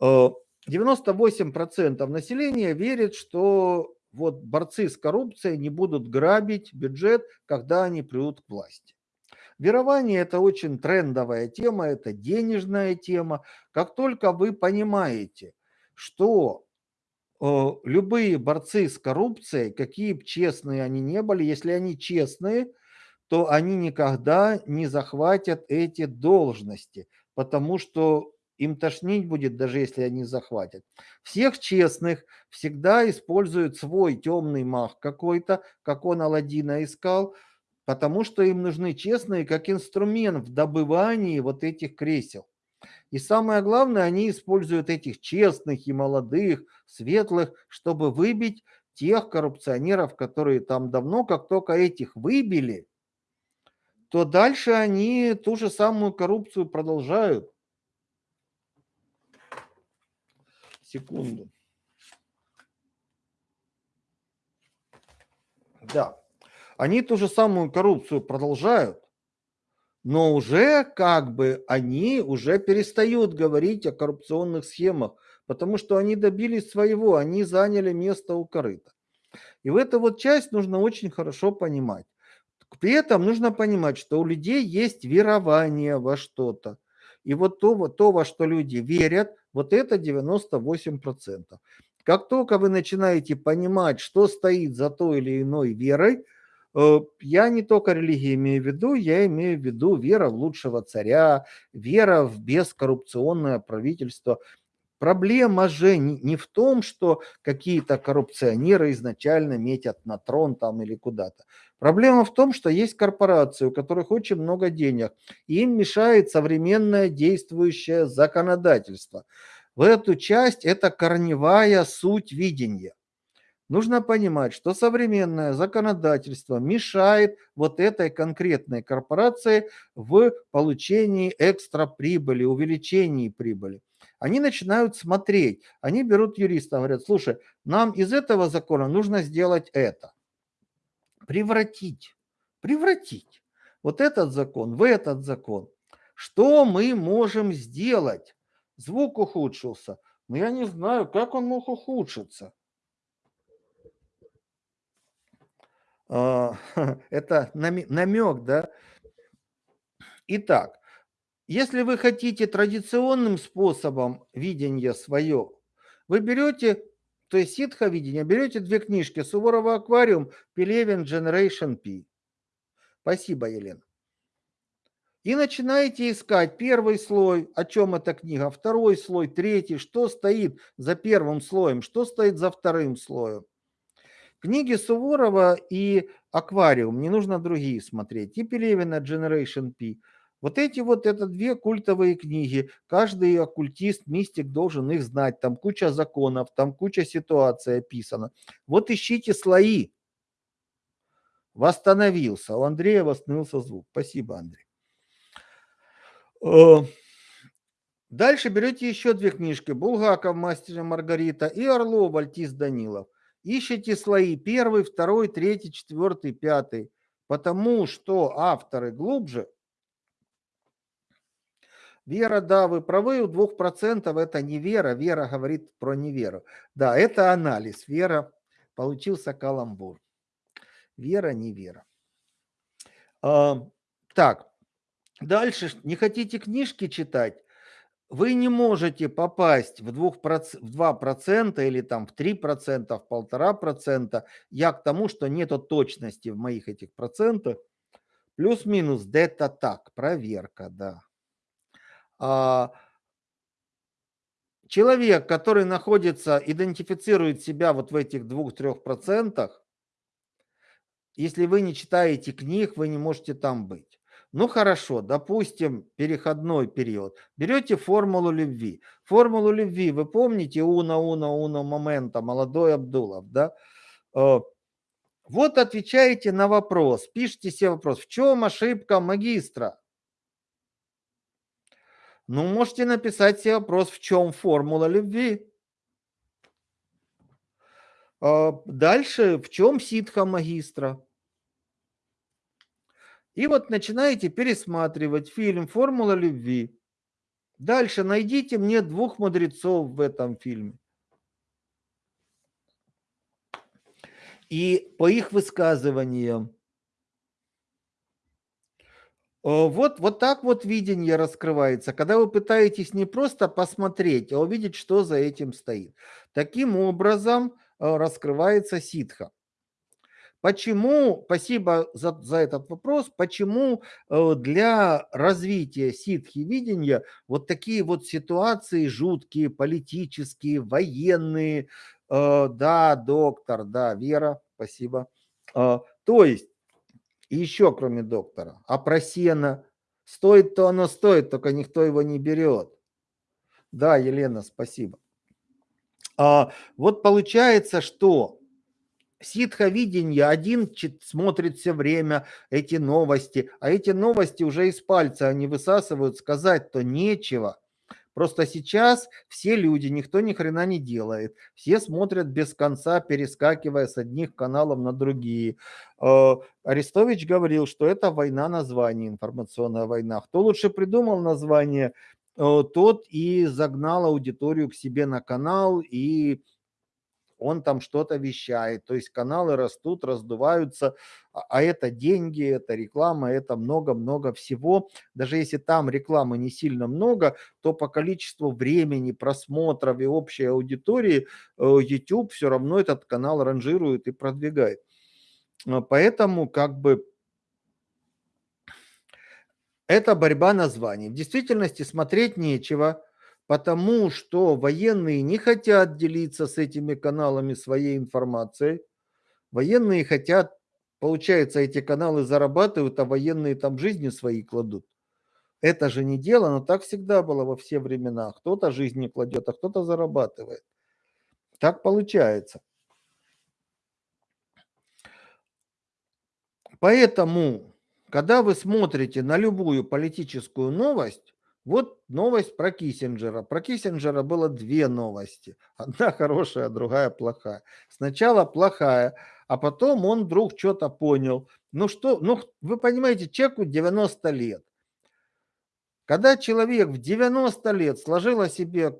98% э, населения верит, что вот борцы с коррупцией не будут грабить бюджет, когда они придут к власти. Верование – это очень трендовая тема, это денежная тема. Как только вы понимаете, что э, любые борцы с коррупцией, какие бы честные они не были, если они честные, то они никогда не захватят эти должности, потому что им тошнить будет, даже если они захватят. Всех честных всегда используют свой темный мах какой-то, как он Алладина искал, потому что им нужны честные как инструмент в добывании вот этих кресел. И самое главное, они используют этих честных и молодых, светлых, чтобы выбить тех коррупционеров, которые там давно, как только этих выбили, то дальше они ту же самую коррупцию продолжают. Секунду. Да. Они ту же самую коррупцию продолжают, но уже как бы они уже перестают говорить о коррупционных схемах, потому что они добились своего, они заняли место у корыта. И в эту вот часть нужно очень хорошо понимать. При этом нужно понимать, что у людей есть верование во что-то. И вот то, то, во что люди верят, вот это 98%. Как только вы начинаете понимать, что стоит за той или иной верой, я не только религии имею в виду, я имею в виду вера в лучшего царя, вера в бескоррупционное правительство. Проблема же не в том, что какие-то коррупционеры изначально метят на трон там или куда-то. Проблема в том, что есть корпорации, у которых очень много денег, и им мешает современное действующее законодательство. В эту часть это корневая суть видения. Нужно понимать, что современное законодательство мешает вот этой конкретной корпорации в получении экстра прибыли, увеличении прибыли. Они начинают смотреть, они берут юриста, говорят, слушай, нам из этого закона нужно сделать это. Превратить, превратить вот этот закон в этот закон. Что мы можем сделать? Звук ухудшился. Но я не знаю, как он мог ухудшиться. это намек, да? Итак, если вы хотите традиционным способом видения свое, вы берете, то есть ситха видение, берете две книжки Суворова аквариум, Пелевин Generation P. Спасибо, Елена. И начинаете искать первый слой, о чем эта книга, второй слой, третий, что стоит за первым слоем, что стоит за вторым слоем. Книги Суворова и «Аквариум», не нужно другие смотреть, и Пелевина «Generation P». Вот эти вот, это две культовые книги. Каждый оккультист, мистик должен их знать. Там куча законов, там куча ситуаций описана. Вот ищите слои. Восстановился. У Андрея восстановился звук. Спасибо, Андрей. Э, дальше берете еще две книжки. Булгаков, Мастер Маргарита и Орлов, Альтис Данилов. Ищите слои первый, второй, третий, четвертый, пятый. Потому что авторы глубже. Вера, да, вы правы, у двух процентов это не вера. Вера говорит про неверу. Да, это анализ. Вера, получился каламбур. Вера, не вера. А, так, Дальше, не хотите книжки читать? Вы не можете попасть в, 2%, в 2% или там в 3%, в 1,5%. Я к тому, что нету точности в моих этих процентах. Плюс-минус, где-то так, проверка, да. А, человек, который находится, идентифицирует себя вот в этих 2-3%, если вы не читаете книг, вы не можете там быть. Ну хорошо, допустим, переходной период. Берете формулу любви. Формулу любви, вы помните, уна, уна, уна, момента, молодой Абдулов, да? Э, вот отвечаете на вопрос, пишите себе вопрос, в чем ошибка магистра? Ну, можете написать себе вопрос, в чем формула любви? Э, дальше, в чем ситха магистра? И вот начинаете пересматривать фильм «Формула любви». Дальше найдите мне двух мудрецов в этом фильме. И по их высказываниям. Вот, вот так вот видение раскрывается, когда вы пытаетесь не просто посмотреть, а увидеть, что за этим стоит. Таким образом э, раскрывается ситха. Почему, спасибо за, за этот вопрос, почему э, для развития ситхи видения вот такие вот ситуации жуткие, политические, военные, э, да, доктор, да, Вера, спасибо. Э, то есть, еще кроме доктора, а про сено, стоит то оно стоит, только никто его не берет. Да, Елена, спасибо. А, вот получается, что ситховидение, один смотрит все время эти новости, а эти новости уже из пальца они высасывают, сказать-то нечего. Просто сейчас все люди, никто ни хрена не делает. Все смотрят без конца, перескакивая с одних каналов на другие. Э, Арестович говорил, что это война названий, информационная война. Кто лучше придумал название, э, тот и загнал аудиторию к себе на канал и он там что-то вещает, то есть каналы растут, раздуваются, а, а это деньги, это реклама, это много-много всего. Даже если там рекламы не сильно много, то по количеству времени, просмотров и общей аудитории э, YouTube все равно этот канал ранжирует и продвигает. А, поэтому как бы это борьба названий. В действительности смотреть нечего, потому что военные не хотят делиться с этими каналами своей информацией. Военные хотят, получается, эти каналы зарабатывают, а военные там жизни свои кладут. Это же не дело, но так всегда было во все времена. Кто-то жизни кладет, а кто-то зарабатывает. Так получается. Поэтому, когда вы смотрите на любую политическую новость, вот новость про Киссинджера. Про Киссинджера было две новости. Одна хорошая, другая плохая. Сначала плохая, а потом он вдруг что-то понял. Ну что, ну вы понимаете, человеку 90 лет. Когда человек в 90 лет сложил о себе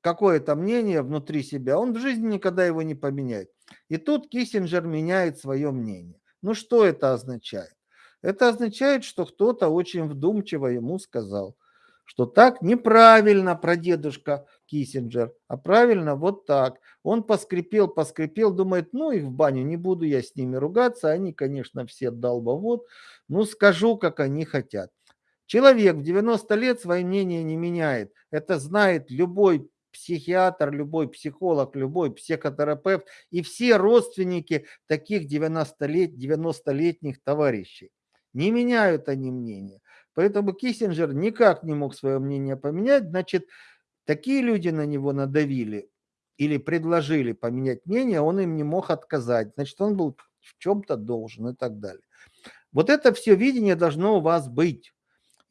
какое-то мнение внутри себя, он в жизни никогда его не поменяет. И тут Киссинджер меняет свое мнение. Ну что это означает? Это означает, что кто-то очень вдумчиво ему сказал – что так неправильно про дедушка Киссинджер, а правильно вот так. Он поскрипел, поскрипел, думает, ну их в баню, не буду я с ними ругаться, они, конечно, все долбовод, ну скажу, как они хотят. Человек в 90 лет свое мнение не меняет. Это знает любой психиатр, любой психолог, любой психотерапевт и все родственники таких 90-лет, 90-летних товарищей. Не меняют они мнение. Поэтому Киссинджер никак не мог свое мнение поменять. Значит, такие люди на него надавили или предложили поменять мнение, он им не мог отказать. Значит, он был в чем-то должен и так далее. Вот это все видение должно у вас быть.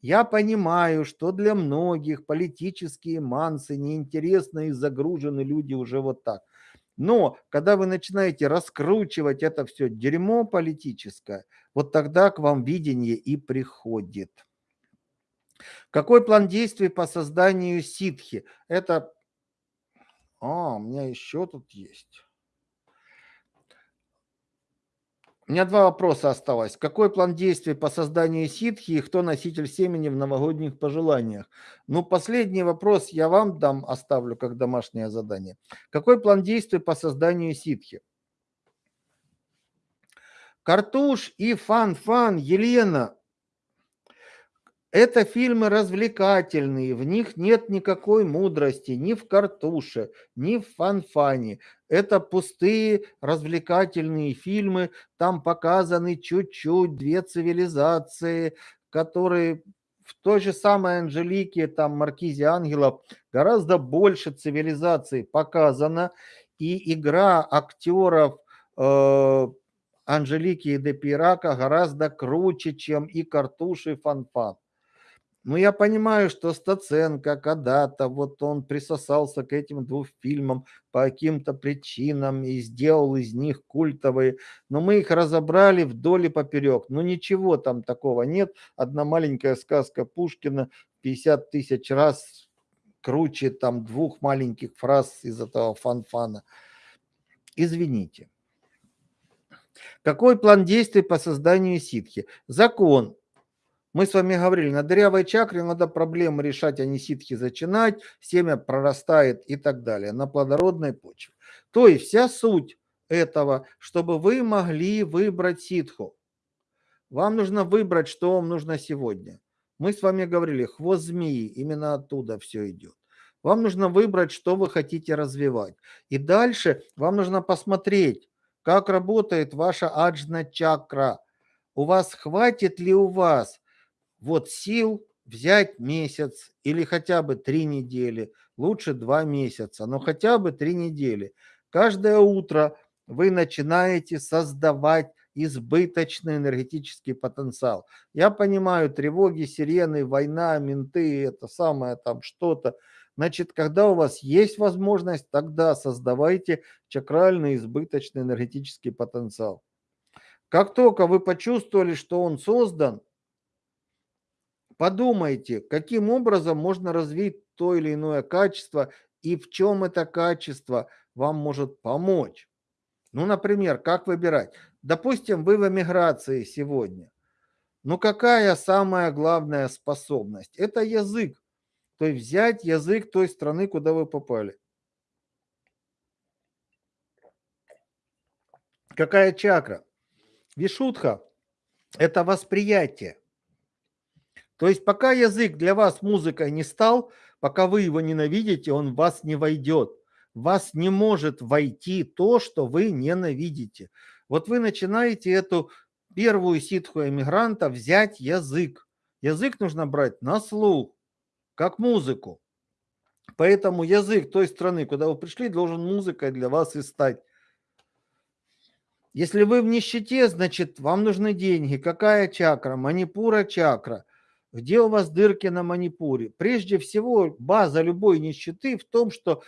Я понимаю, что для многих политические мансы неинтересны и загружены люди уже вот так. Но когда вы начинаете раскручивать это все дерьмо политическое, вот тогда к вам видение и приходит. Какой план действий по созданию ситхи? Это... А, у меня еще тут есть. У меня два вопроса осталось. Какой план действий по созданию ситхи и кто носитель семени в новогодних пожеланиях? Ну, последний вопрос я вам дам, оставлю как домашнее задание. Какой план действий по созданию ситхи? Картуш и Фан-Фан, Елена, это фильмы развлекательные, в них нет никакой мудрости ни в картуше, ни в фанфане. Это пустые развлекательные фильмы, там показаны чуть-чуть две цивилизации, которые в той же самой Анжелике, там Маркизе Ангелов, гораздо больше цивилизаций показано, и игра актеров э, Анжелики и Депирака гораздо круче, чем и Картуш, и Фанфан. Ну, я понимаю, что Стаценко когда-то, вот он присосался к этим двум фильмам по каким-то причинам и сделал из них культовые, но мы их разобрали вдоль и поперек. Ну, ничего там такого нет. Одна маленькая сказка Пушкина 50 тысяч раз круче там двух маленьких фраз из этого фанфана. Извините. Какой план действий по созданию ситхи? Закон мы с вами говорили, на дырявой чакре надо проблемы решать, а не ситхи зачинать, семя прорастает и так далее, на плодородной почве. То есть вся суть этого, чтобы вы могли выбрать ситху. Вам нужно выбрать, что вам нужно сегодня. Мы с вами говорили, хвост змеи, именно оттуда все идет. Вам нужно выбрать, что вы хотите развивать. И дальше вам нужно посмотреть, как работает ваша аджна чакра. У вас хватит ли у вас вот сил взять месяц или хотя бы три недели, лучше два месяца, но хотя бы три недели. Каждое утро вы начинаете создавать избыточный энергетический потенциал. Я понимаю, тревоги, сирены, война, менты, это самое там что-то. Значит, когда у вас есть возможность, тогда создавайте чакральный избыточный энергетический потенциал. Как только вы почувствовали, что он создан, Подумайте, каким образом можно развить то или иное качество и в чем это качество вам может помочь. Ну, например, как выбирать? Допустим, вы в эмиграции сегодня. Ну, какая самая главная способность? Это язык. То есть взять язык той страны, куда вы попали. Какая чакра? Вишутха – это восприятие. То есть пока язык для вас музыкой не стал, пока вы его ненавидите, он в вас не войдет. В вас не может войти то, что вы ненавидите. Вот вы начинаете эту первую ситху эмигранта взять язык. Язык нужно брать на слух, как музыку. Поэтому язык той страны, куда вы пришли, должен музыкой для вас и стать. Если вы в нищете, значит, вам нужны деньги. Какая чакра? Манипура чакра. Где у вас дырки на манипуре? Прежде всего, база любой нищеты в том, что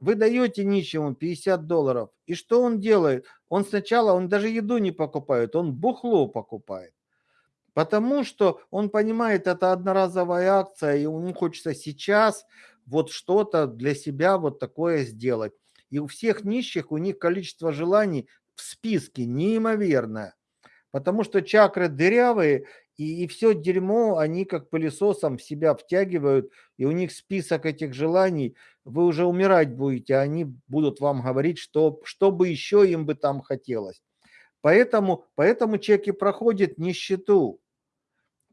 вы даете нищему 50 долларов. И что он делает? Он сначала, он даже еду не покупает, он бухло покупает. Потому что он понимает, это одноразовая акция, и ему хочется сейчас вот что-то для себя вот такое сделать. И у всех нищих, у них количество желаний в списке неимоверное. Потому что чакры дырявые, и, и все дерьмо они как пылесосом в себя втягивают, и у них список этих желаний, вы уже умирать будете, а они будут вам говорить, что, что бы еще им бы там хотелось. Поэтому, поэтому человек и проходит нищету.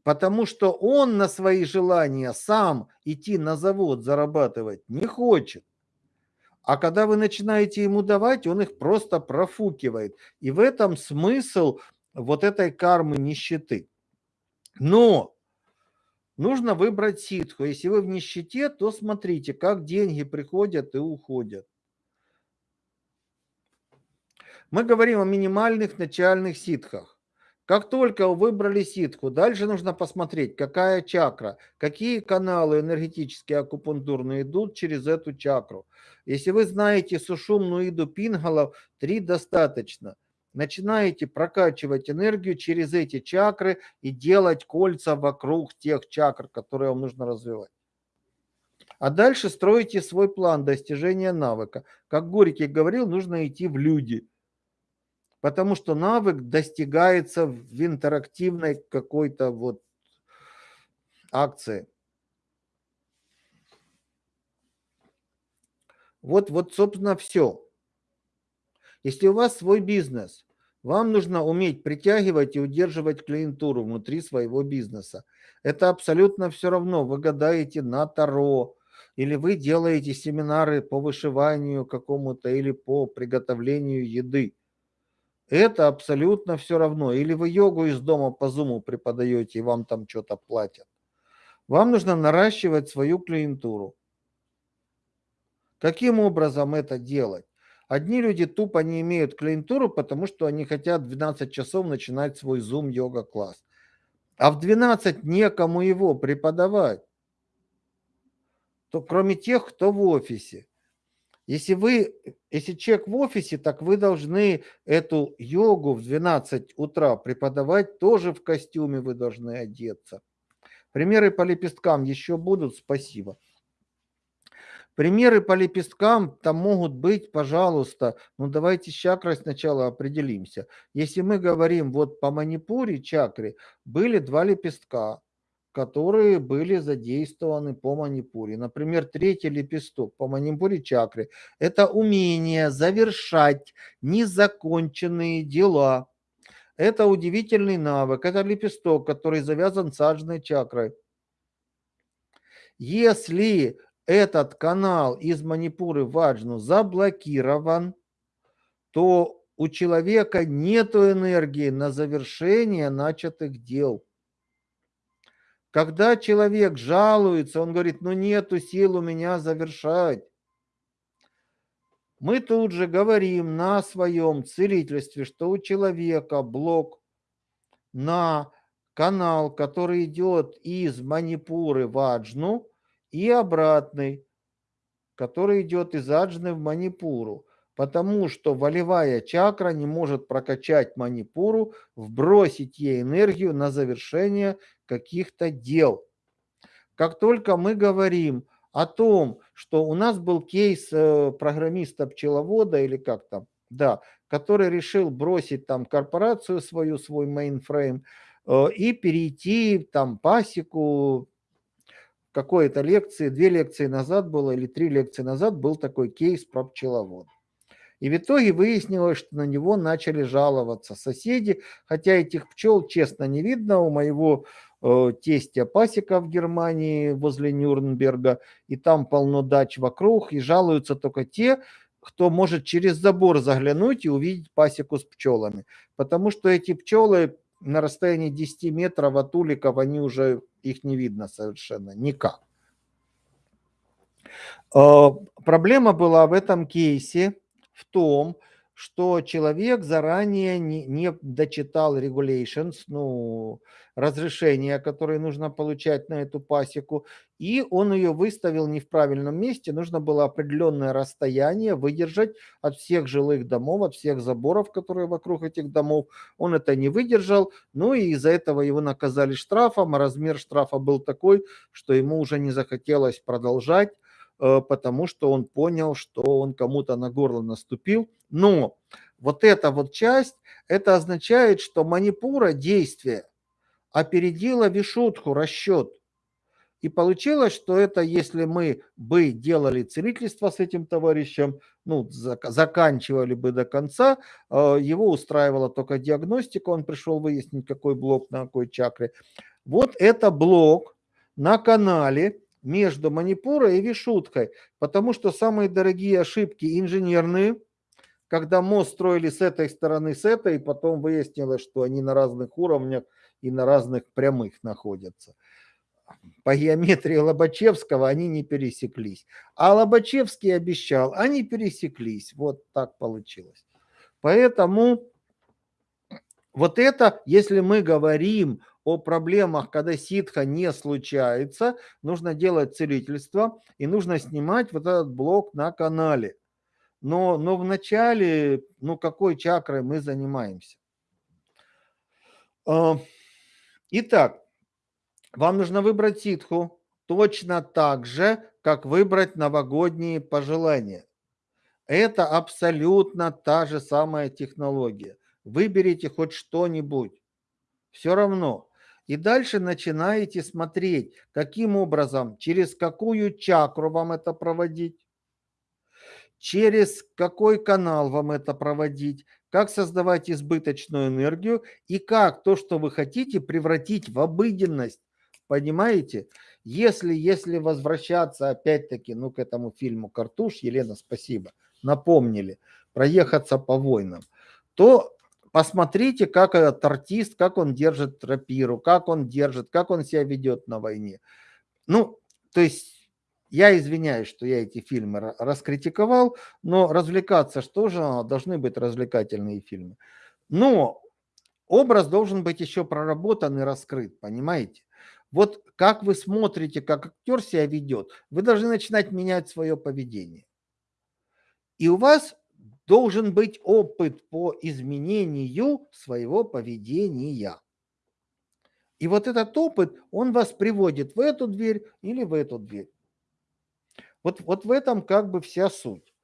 Потому что он на свои желания сам идти на завод зарабатывать не хочет. А когда вы начинаете ему давать, он их просто профукивает. И в этом смысл вот этой кармы нищеты. Но нужно выбрать ситху. Если вы в нищете, то смотрите, как деньги приходят и уходят. Мы говорим о минимальных начальных ситхах. Как только выбрали ситху, дальше нужно посмотреть, какая чакра, какие каналы энергетические акупунктурные идут через эту чакру. Если вы знаете сушумную иду пингалов, три достаточно. Начинаете прокачивать энергию через эти чакры и делать кольца вокруг тех чакр, которые вам нужно развивать. А дальше строите свой план достижения навыка. Как Горький говорил, нужно идти в люди – потому что навык достигается в интерактивной какой-то вот акции. Вот, вот, собственно, все. Если у вас свой бизнес, вам нужно уметь притягивать и удерживать клиентуру внутри своего бизнеса. Это абсолютно все равно. Вы гадаете на Таро, или вы делаете семинары по вышиванию какому-то или по приготовлению еды. Это абсолютно все равно. Или вы йогу из дома по зуму преподаете, и вам там что-то платят. Вам нужно наращивать свою клиентуру. Каким образом это делать? Одни люди тупо не имеют клиентуру, потому что они хотят в 12 часов начинать свой Zoom йога-класс. А в 12 некому его преподавать. То кроме тех, кто в офисе. Если вы, если человек в офисе, так вы должны эту йогу в 12 утра преподавать, тоже в костюме вы должны одеться. Примеры по лепесткам еще будут, спасибо. Примеры по лепесткам там могут быть, пожалуйста, ну давайте с чакрой сначала определимся. Если мы говорим вот по манипуре чакре, были два лепестка, которые были задействованы по манипуре. Например, третий лепесток по манипуре чакры – это умение завершать незаконченные дела. Это удивительный навык, это лепесток, который завязан саджной чакрой. Если этот канал из манипуры ваджну заблокирован, то у человека нет энергии на завершение начатых дел. Когда человек жалуется, он говорит, ну нету сил у меня завершать. Мы тут же говорим на своем целительстве, что у человека блок на канал, который идет из манипуры в аджну и обратный, который идет из аджны в манипуру потому что волевая чакра не может прокачать манипуру, вбросить ей энергию на завершение каких-то дел. Как только мы говорим о том, что у нас был кейс э, программиста-пчеловода или как там, да, который решил бросить там корпорацию свою, свой мейнфрейм э, и перейти там пасеку, какой-то лекции, две лекции назад было или три лекции назад был такой кейс про пчеловод. И в итоге выяснилось, что на него начали жаловаться соседи, хотя этих пчел, честно, не видно. У моего э, тестя пасека в Германии возле Нюрнберга, и там полно дач вокруг, и жалуются только те, кто может через забор заглянуть и увидеть пасеку с пчелами. Потому что эти пчелы на расстоянии 10 метров от уликов, они уже, их не видно совершенно никак. Э, проблема была в этом кейсе, в том, что человек заранее не, не дочитал regulations, ну, разрешения, которые нужно получать на эту пасеку, и он ее выставил не в правильном месте. Нужно было определенное расстояние выдержать от всех жилых домов, от всех заборов, которые вокруг этих домов. Он это не выдержал, ну и из-за этого его наказали штрафом, а размер штрафа был такой, что ему уже не захотелось продолжать потому что он понял, что он кому-то на горло наступил. Но вот эта вот часть, это означает, что манипура действие опередила вишутху, расчет. И получилось, что это если мы бы делали целительство с этим товарищем, ну, заканчивали бы до конца, э, его устраивала только диагностика, он пришел выяснить, какой блок на какой чакре. Вот это блок на канале между Манипурой и Вишуткой, потому что самые дорогие ошибки инженерные, когда мост строили с этой стороны, с этой, и потом выяснилось, что они на разных уровнях и на разных прямых находятся. По геометрии Лобачевского они не пересеклись. А Лобачевский обещал, они пересеклись. Вот так получилось. Поэтому вот это, если мы говорим о проблемах, когда ситха не случается, нужно делать целительство и нужно снимать вот этот блок на канале. Но, но в начале, ну какой чакрой мы занимаемся? А, итак, вам нужно выбрать ситху точно так же, как выбрать новогодние пожелания. Это абсолютно та же самая технология. Выберите хоть что-нибудь. Все равно. И дальше начинаете смотреть, каким образом, через какую чакру вам это проводить, через какой канал вам это проводить, как создавать избыточную энергию и как то, что вы хотите, превратить в обыденность. Понимаете? Если, если возвращаться опять-таки ну, к этому фильму «Картуш», Елена, спасибо, напомнили, проехаться по войнам, то Посмотрите, как этот артист, как он держит рапиру, как он держит, как он себя ведет на войне. Ну, то есть я извиняюсь, что я эти фильмы раскритиковал, но развлекаться что же должны быть развлекательные фильмы. Но образ должен быть еще проработан и раскрыт, понимаете? Вот как вы смотрите, как актер себя ведет, вы должны начинать менять свое поведение. И у вас должен быть опыт по изменению своего поведения. И вот этот опыт, он вас приводит в эту дверь или в эту дверь. Вот, вот в этом как бы вся суть.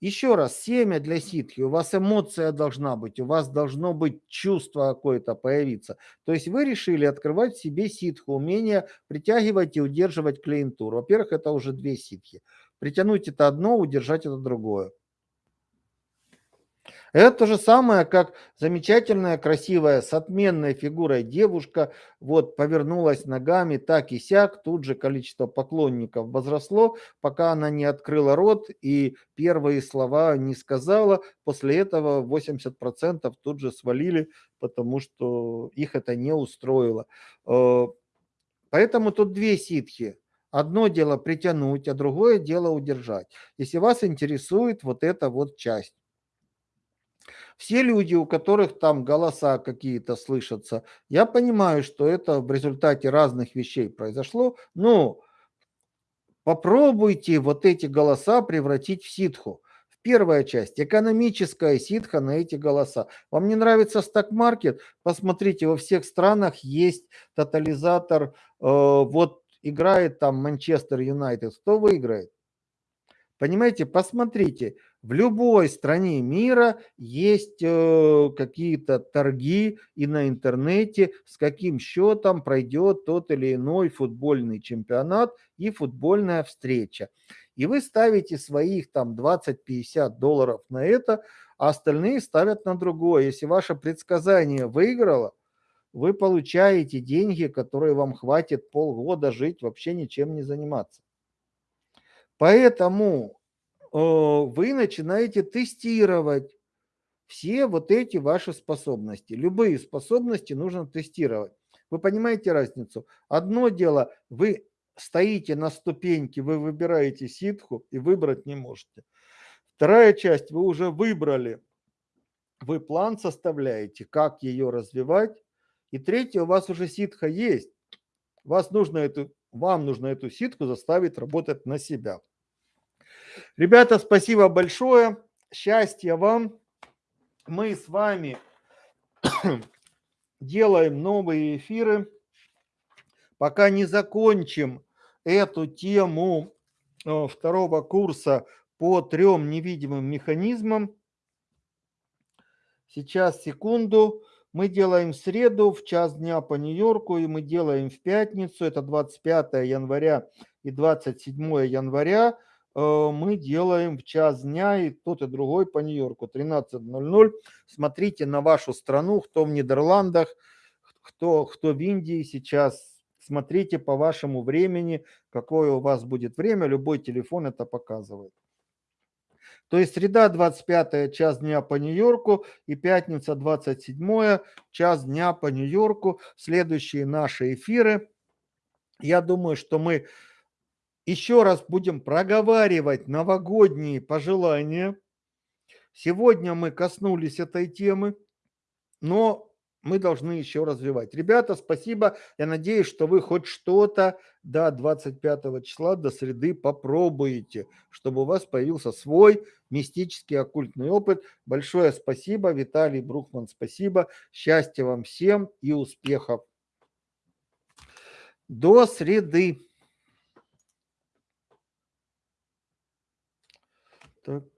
Еще раз, семя для ситхи, у вас эмоция должна быть, у вас должно быть чувство какое-то появиться. То есть вы решили открывать в себе ситху, умение притягивать и удерживать клиентуру. Во-первых, это уже две ситхи. Притянуть это одно, удержать это другое. Это то же самое, как замечательная, красивая, с отменной фигурой девушка, вот повернулась ногами так и сяк, тут же количество поклонников возросло, пока она не открыла рот и первые слова не сказала. После этого 80% тут же свалили, потому что их это не устроило. Э, поэтому тут две ситхи. Одно дело притянуть, а другое дело удержать. Если вас интересует вот эта вот часть. Все люди, у которых там голоса какие-то слышатся, я понимаю, что это в результате разных вещей произошло, но попробуйте вот эти голоса превратить в ситху. Первая часть – экономическая ситха на эти голоса. Вам не нравится стак-маркет? Посмотрите, во всех странах есть тотализатор. Э, вот играет там Манчестер Юнайтед. Кто выиграет? Понимаете, посмотрите, в любой стране мира есть э, какие-то торги и на интернете, с каким счетом пройдет тот или иной футбольный чемпионат и футбольная встреча. И вы ставите своих там 20-50 долларов на это, а остальные ставят на другое. Если ваше предсказание выиграло, вы получаете деньги, которые вам хватит полгода жить, вообще ничем не заниматься. Поэтому вы начинаете тестировать все вот эти ваши способности. Любые способности нужно тестировать. Вы понимаете разницу? Одно дело, вы стоите на ступеньке, вы выбираете ситху и выбрать не можете. Вторая часть, вы уже выбрали, вы план составляете, как ее развивать. И третье, у вас уже ситха есть. Вас нужно эту, вам нужно эту ситку заставить работать на себя. Ребята, спасибо большое. Счастья вам. Мы с вами делаем новые эфиры. Пока не закончим эту тему э, второго курса по трем невидимым механизмам. Сейчас, секунду. Мы делаем в среду в час дня по Нью-Йорку, и мы делаем в пятницу, это 25 января и 27 января. Э, мы делаем в час дня и тот, и другой по Нью-Йорку, 13.00. Смотрите на вашу страну, кто в Нидерландах, кто, кто в Индии сейчас, смотрите по вашему времени, какое у вас будет время, любой телефон это показывает. То есть среда 25 час дня по Нью-Йорку и пятница 27 час дня по Нью-Йорку. Следующие наши эфиры. Я думаю, что мы еще раз будем проговаривать новогодние пожелания. Сегодня мы коснулись этой темы, но мы должны еще развивать. Ребята, спасибо. Я надеюсь, что вы хоть что-то до 25 числа, до среды попробуете, чтобы у вас появился свой мистический оккультный опыт. Большое спасибо, Виталий Брухман, спасибо. Счастья вам всем и успехов. До среды. Так.